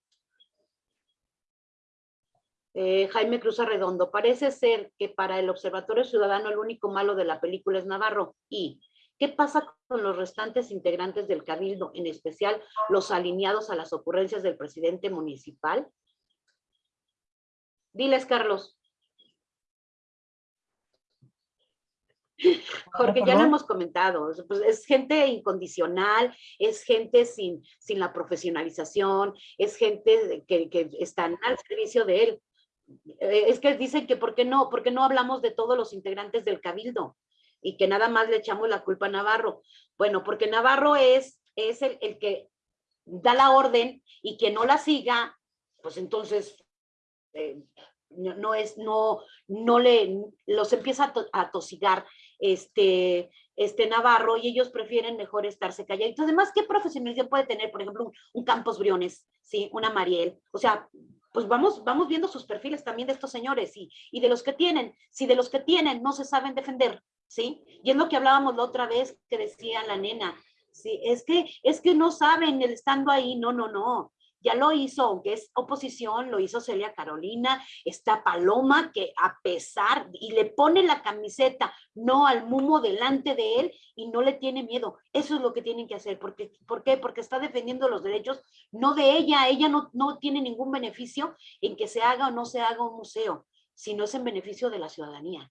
Eh, Jaime Cruz Arredondo, parece ser que para el Observatorio Ciudadano el único malo de la película es Navarro. ¿Y qué pasa con los restantes integrantes del Cabildo, en especial los alineados a las ocurrencias del presidente municipal? Diles, Carlos. [laughs] Porque ya lo hemos comentado, pues es gente incondicional, es gente sin, sin la profesionalización, es gente que, que están al servicio de él. Eh, es que dicen que ¿por qué no? ¿Por qué no hablamos de todos los integrantes del Cabildo? Y que nada más le echamos la culpa a Navarro. Bueno, porque Navarro es, es el, el que da la orden y que no la siga, pues entonces eh, no, no, es, no, no le, los empieza a, to, a tosigar este, este Navarro y ellos prefieren mejor estarse calladitos. Además, ¿qué profesionalización puede tener, por ejemplo, un, un Campos Briones, ¿sí? una Mariel? O sea, pues vamos, vamos viendo sus perfiles también de estos señores y, y de los que tienen, si de los que tienen no se saben defender, ¿sí? Y es lo que hablábamos la otra vez que decía la nena, sí, es que, es que no saben el estando ahí, no, no, no, ya lo hizo, aunque es oposición, lo hizo Celia Carolina, está Paloma, que a pesar, y le pone la camiseta, no al mumo delante de él, y no le tiene miedo. Eso es lo que tienen que hacer. Porque, ¿Por qué? Porque está defendiendo los derechos, no de ella, ella no, no tiene ningún beneficio en que se haga o no se haga un museo, sino es en beneficio de la ciudadanía.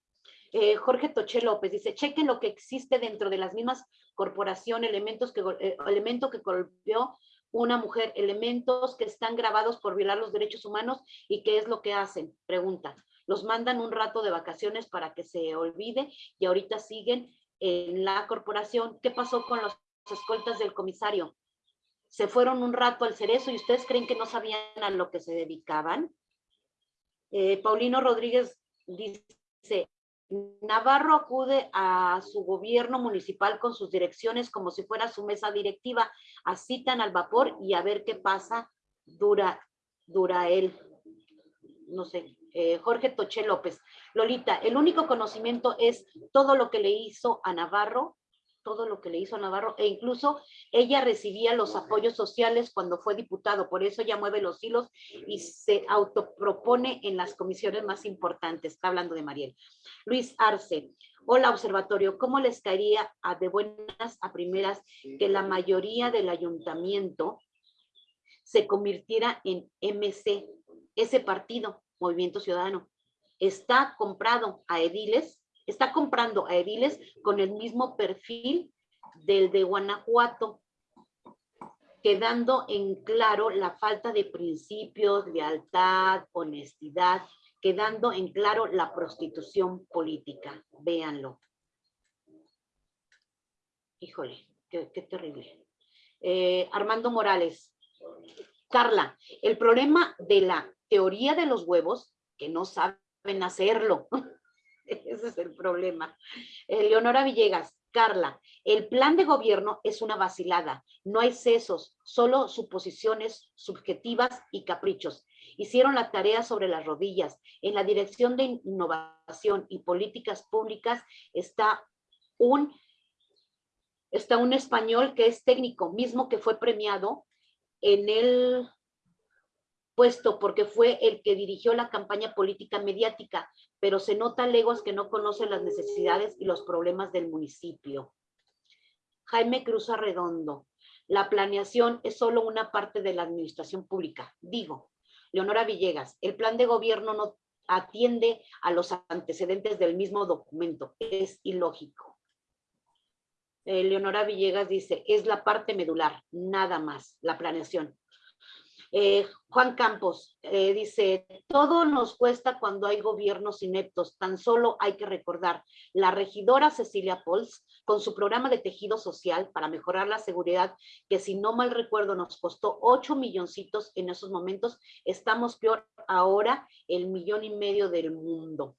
Eh, Jorge Toché López dice, chequen lo que existe dentro de las mismas corporaciones, elementos que, eh, elemento que golpeó una mujer, elementos que están grabados por violar los derechos humanos y qué es lo que hacen, pregunta. Los mandan un rato de vacaciones para que se olvide y ahorita siguen en la corporación. ¿Qué pasó con los escoltas del comisario? Se fueron un rato al cerezo y ustedes creen que no sabían a lo que se dedicaban. Eh, Paulino Rodríguez dice, Navarro acude a su gobierno municipal con sus direcciones como si fuera su mesa directiva, así tan al vapor y a ver qué pasa, dura, dura él. No sé, Eh, Jorge Toché López. Lolita, el único conocimiento es todo lo que le hizo a Navarro, todo lo que le hizo a Navarro, e incluso ella recibía los apoyos sociales cuando fue diputado, por eso ella mueve los hilos y se autopropone en las comisiones más importantes. Está hablando de Mariel. Luis Arce, hola observatorio, ¿cómo les caería a de buenas a primeras que la mayoría del ayuntamiento se convirtiera en MC, ese partido, Movimiento Ciudadano? Está comprado a ediles, está comprando a ediles con el mismo perfil del de Guanajuato, quedando en claro la falta de principios, lealtad, honestidad, quedando en claro la prostitución política. Véanlo. Híjole, qué, terrible. Eh, Armando Morales. Carla, el problema de la teoría de los huevos, que no saben hacerlo. [laughs] [laughs] Ese es el problema. Leonora Villegas, Carla, el plan de gobierno es una vacilada. No hay sesos, solo suposiciones subjetivas y caprichos hicieron la tarea sobre las rodillas. En la Dirección de Innovación y Políticas Públicas está un, está un español que es técnico, mismo que fue premiado en el puesto porque fue el que dirigió la campaña política mediática, pero se nota leguas que no conocen las necesidades y los problemas del municipio. Jaime Cruz Arredondo, la planeación es solo una parte de la administración pública. Digo, Leonora Villegas, el plan de gobierno no atiende a los antecedentes del mismo documento, es ilógico. Eh, Leonora Villegas dice, es la parte medular, nada más, la planeación. Eh, Juan Campos eh, dice, todo nos cuesta cuando hay gobiernos ineptos, tan solo hay que recordar, la regidora Cecilia Pols, con su programa de tejido social para mejorar la seguridad, que si no mal recuerdo nos costó 8 milloncitos en esos momentos, estamos peor ahora el millón y medio del mundo.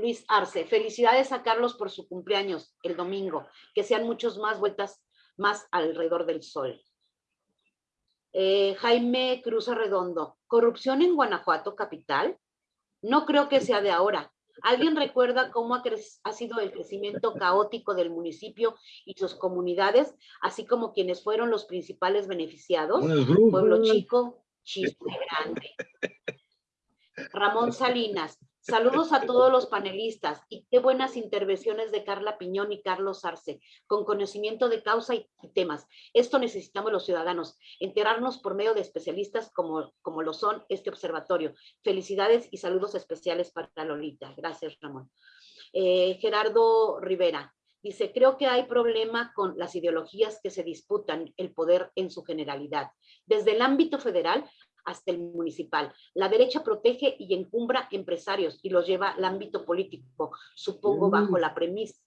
Luis Arce, felicidades a Carlos por su cumpleaños el domingo, que sean muchos más vueltas más alrededor del sol. Eh, Jaime Cruz Arredondo, ¿corrupción en Guanajuato capital? No creo que sea de ahora. ¿Alguien recuerda cómo ha, ha, sido el crecimiento caótico del municipio y sus comunidades, así como quienes fueron los principales beneficiados? Pueblo chico, chiste grande. Ramón Salinas, Saludos a todos los panelistas y qué buenas intervenciones de Carla Piñón y Carlos Arce, con conocimiento de causa y, temas. Esto necesitamos los ciudadanos, enterarnos por medio de especialistas como, como lo son este observatorio. Felicidades y saludos especiales para Lolita. Gracias, Ramón. Eh, Gerardo Rivera, Dice, creo que hay problema con las ideologías que se disputan el poder en su generalidad. Desde el ámbito federal hasta el municipal. La derecha protege y encumbra empresarios y los lleva al ámbito político, supongo bajo la premisa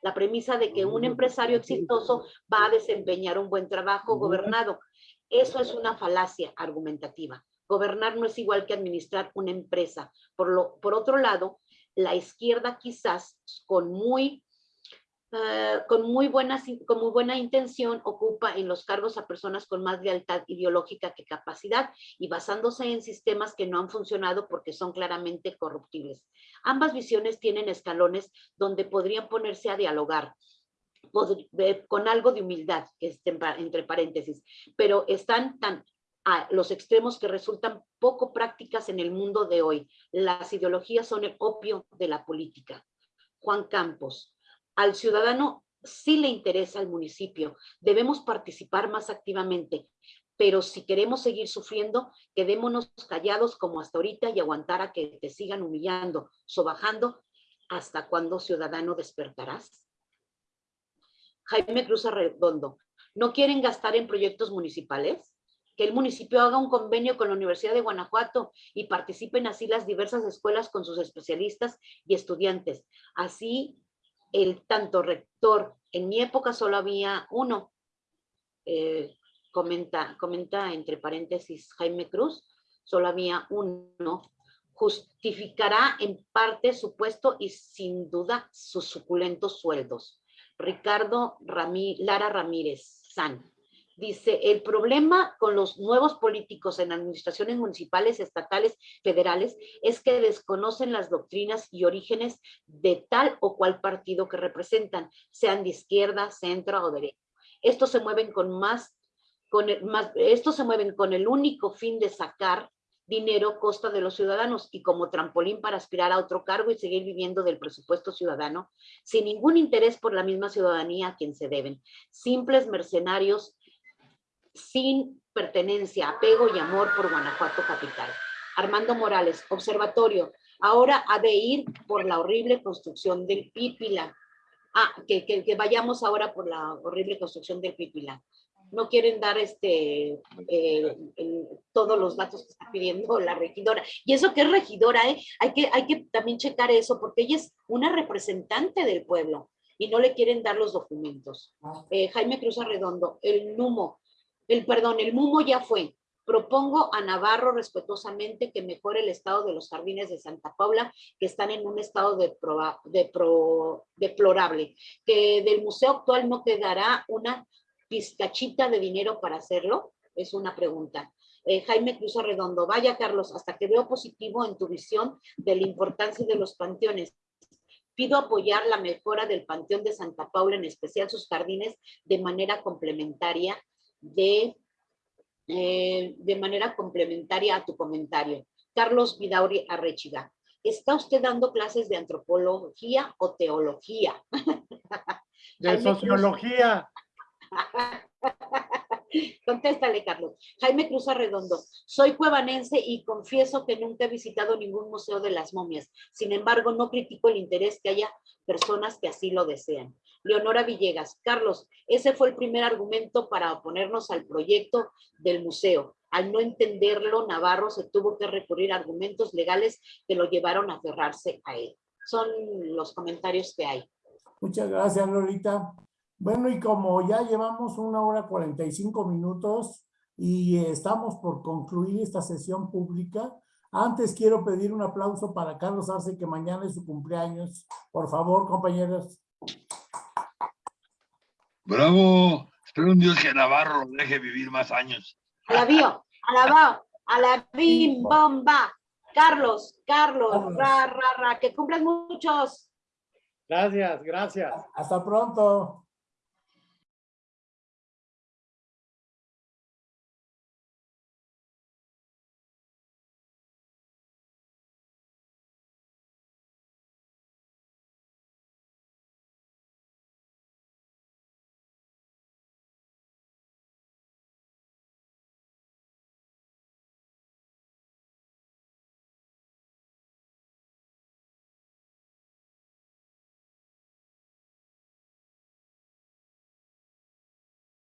la premisa de que un empresario exitoso va a desempeñar un buen trabajo gobernado. Eso es una falacia argumentativa. Gobernar no es igual que administrar una empresa. Por, lo, por otro lado, la izquierda quizás con muy Ah, con, muy buena, con muy buena intención ocupa en los cargos a personas con más lealtad ideológica que capacidad y basándose en sistemas que no han funcionado porque son claramente corruptibles. Ambas visiones tienen escalones donde podrían ponerse a dialogar con algo de humildad, entre paréntesis, pero están tan a los extremos que resultan poco prácticas en el mundo de hoy. Las ideologías son el opio de la política. Juan Campos, al ciudadano sí le interesa el municipio, debemos participar más activamente, pero si queremos seguir sufriendo, quedémonos callados como hasta ahorita y aguantar a que te sigan humillando, sobajando, ¿hasta cuándo ciudadano despertarás? Jaime Cruz Arredondo, ¿no quieren gastar en proyectos municipales? Que el municipio haga un convenio con la Universidad de Guanajuato y participen así las diversas escuelas con sus especialistas y estudiantes. Así el tanto rector, en mi época solo había uno, eh, comenta, comenta entre paréntesis Jaime Cruz, solo había uno, justificará en parte su puesto y sin duda sus suculentos sueldos. Ricardo Lara Ramírez San. Dice, el problema con los nuevos políticos en administraciones municipales, estatales, federales, es que desconocen las doctrinas y orígenes de tal o cual partido que representan, sean de izquierda, centro o derecha. Estos se mueven con más, con el, más, estos se mueven con el único fin de sacar dinero costa de los ciudadanos y como trampolín para aspirar a otro cargo y seguir viviendo del presupuesto ciudadano, sin ningún interés por la misma ciudadanía a quien se deben. Simples mercenarios sin pertenencia, apego y amor por Guanajuato capital. Armando Morales, observatorio, ahora ha de ir por la horrible construcción del Pípila. Ah, que, que, que vayamos ahora por la horrible construcción del Pípila. No quieren dar este eh, el, todos los datos que está pidiendo la regidora. Y eso que es regidora, ¿eh? hay, que, hay que también checar eso, porque ella es una representante del pueblo y no le quieren dar los documentos. Eh, Jaime Cruz Arredondo, el NUMO, el perdón, el MUMO ya fue. Propongo a Navarro respetuosamente que mejore el estado de los jardines de Santa Paula, que están en un estado de pro, de pro, deplorable, que del museo actual no quedará una pizcachita de dinero para hacerlo, es una pregunta. Eh, Jaime Cruz Arredondo, vaya Carlos, hasta que veo positivo en tu visión de la importancia de los panteones. Pido apoyar la mejora del Panteón de Santa Paula, en especial sus jardines, de manera complementaria de, eh, de manera complementaria a tu comentario. Carlos Vidauri Arrechiga, ¿está usted dando clases de antropología o teología? [laughs] De sociología. [laughs] Contéstale, Carlos. Jaime Cruz Arredondo. Soy cuevanense y confieso que nunca he visitado ningún museo de las momias. Sin embargo, no critico el interés que haya personas que así lo desean. Leonora Villegas. Carlos, ese fue el primer argumento para oponernos al proyecto del museo. Al no entenderlo, Navarro se tuvo que recurrir a argumentos legales que lo llevaron a aferrarse a él. Son los comentarios que hay. Muchas gracias, Lolita. Bueno, y como ya llevamos una hora 45 minutos y estamos por concluir esta sesión pública, antes quiero pedir un aplauso para Carlos Arce, que mañana es su cumpleaños. Por favor, compañeros. Bravo. Espero un Dios que Navarro lo deje vivir más años. Alabío, alabao, alabim, bomba. Carlos, Carlos, Carlos. ra, ra, ra, que cumplan muchos. Gracias, gracias. Hasta pronto.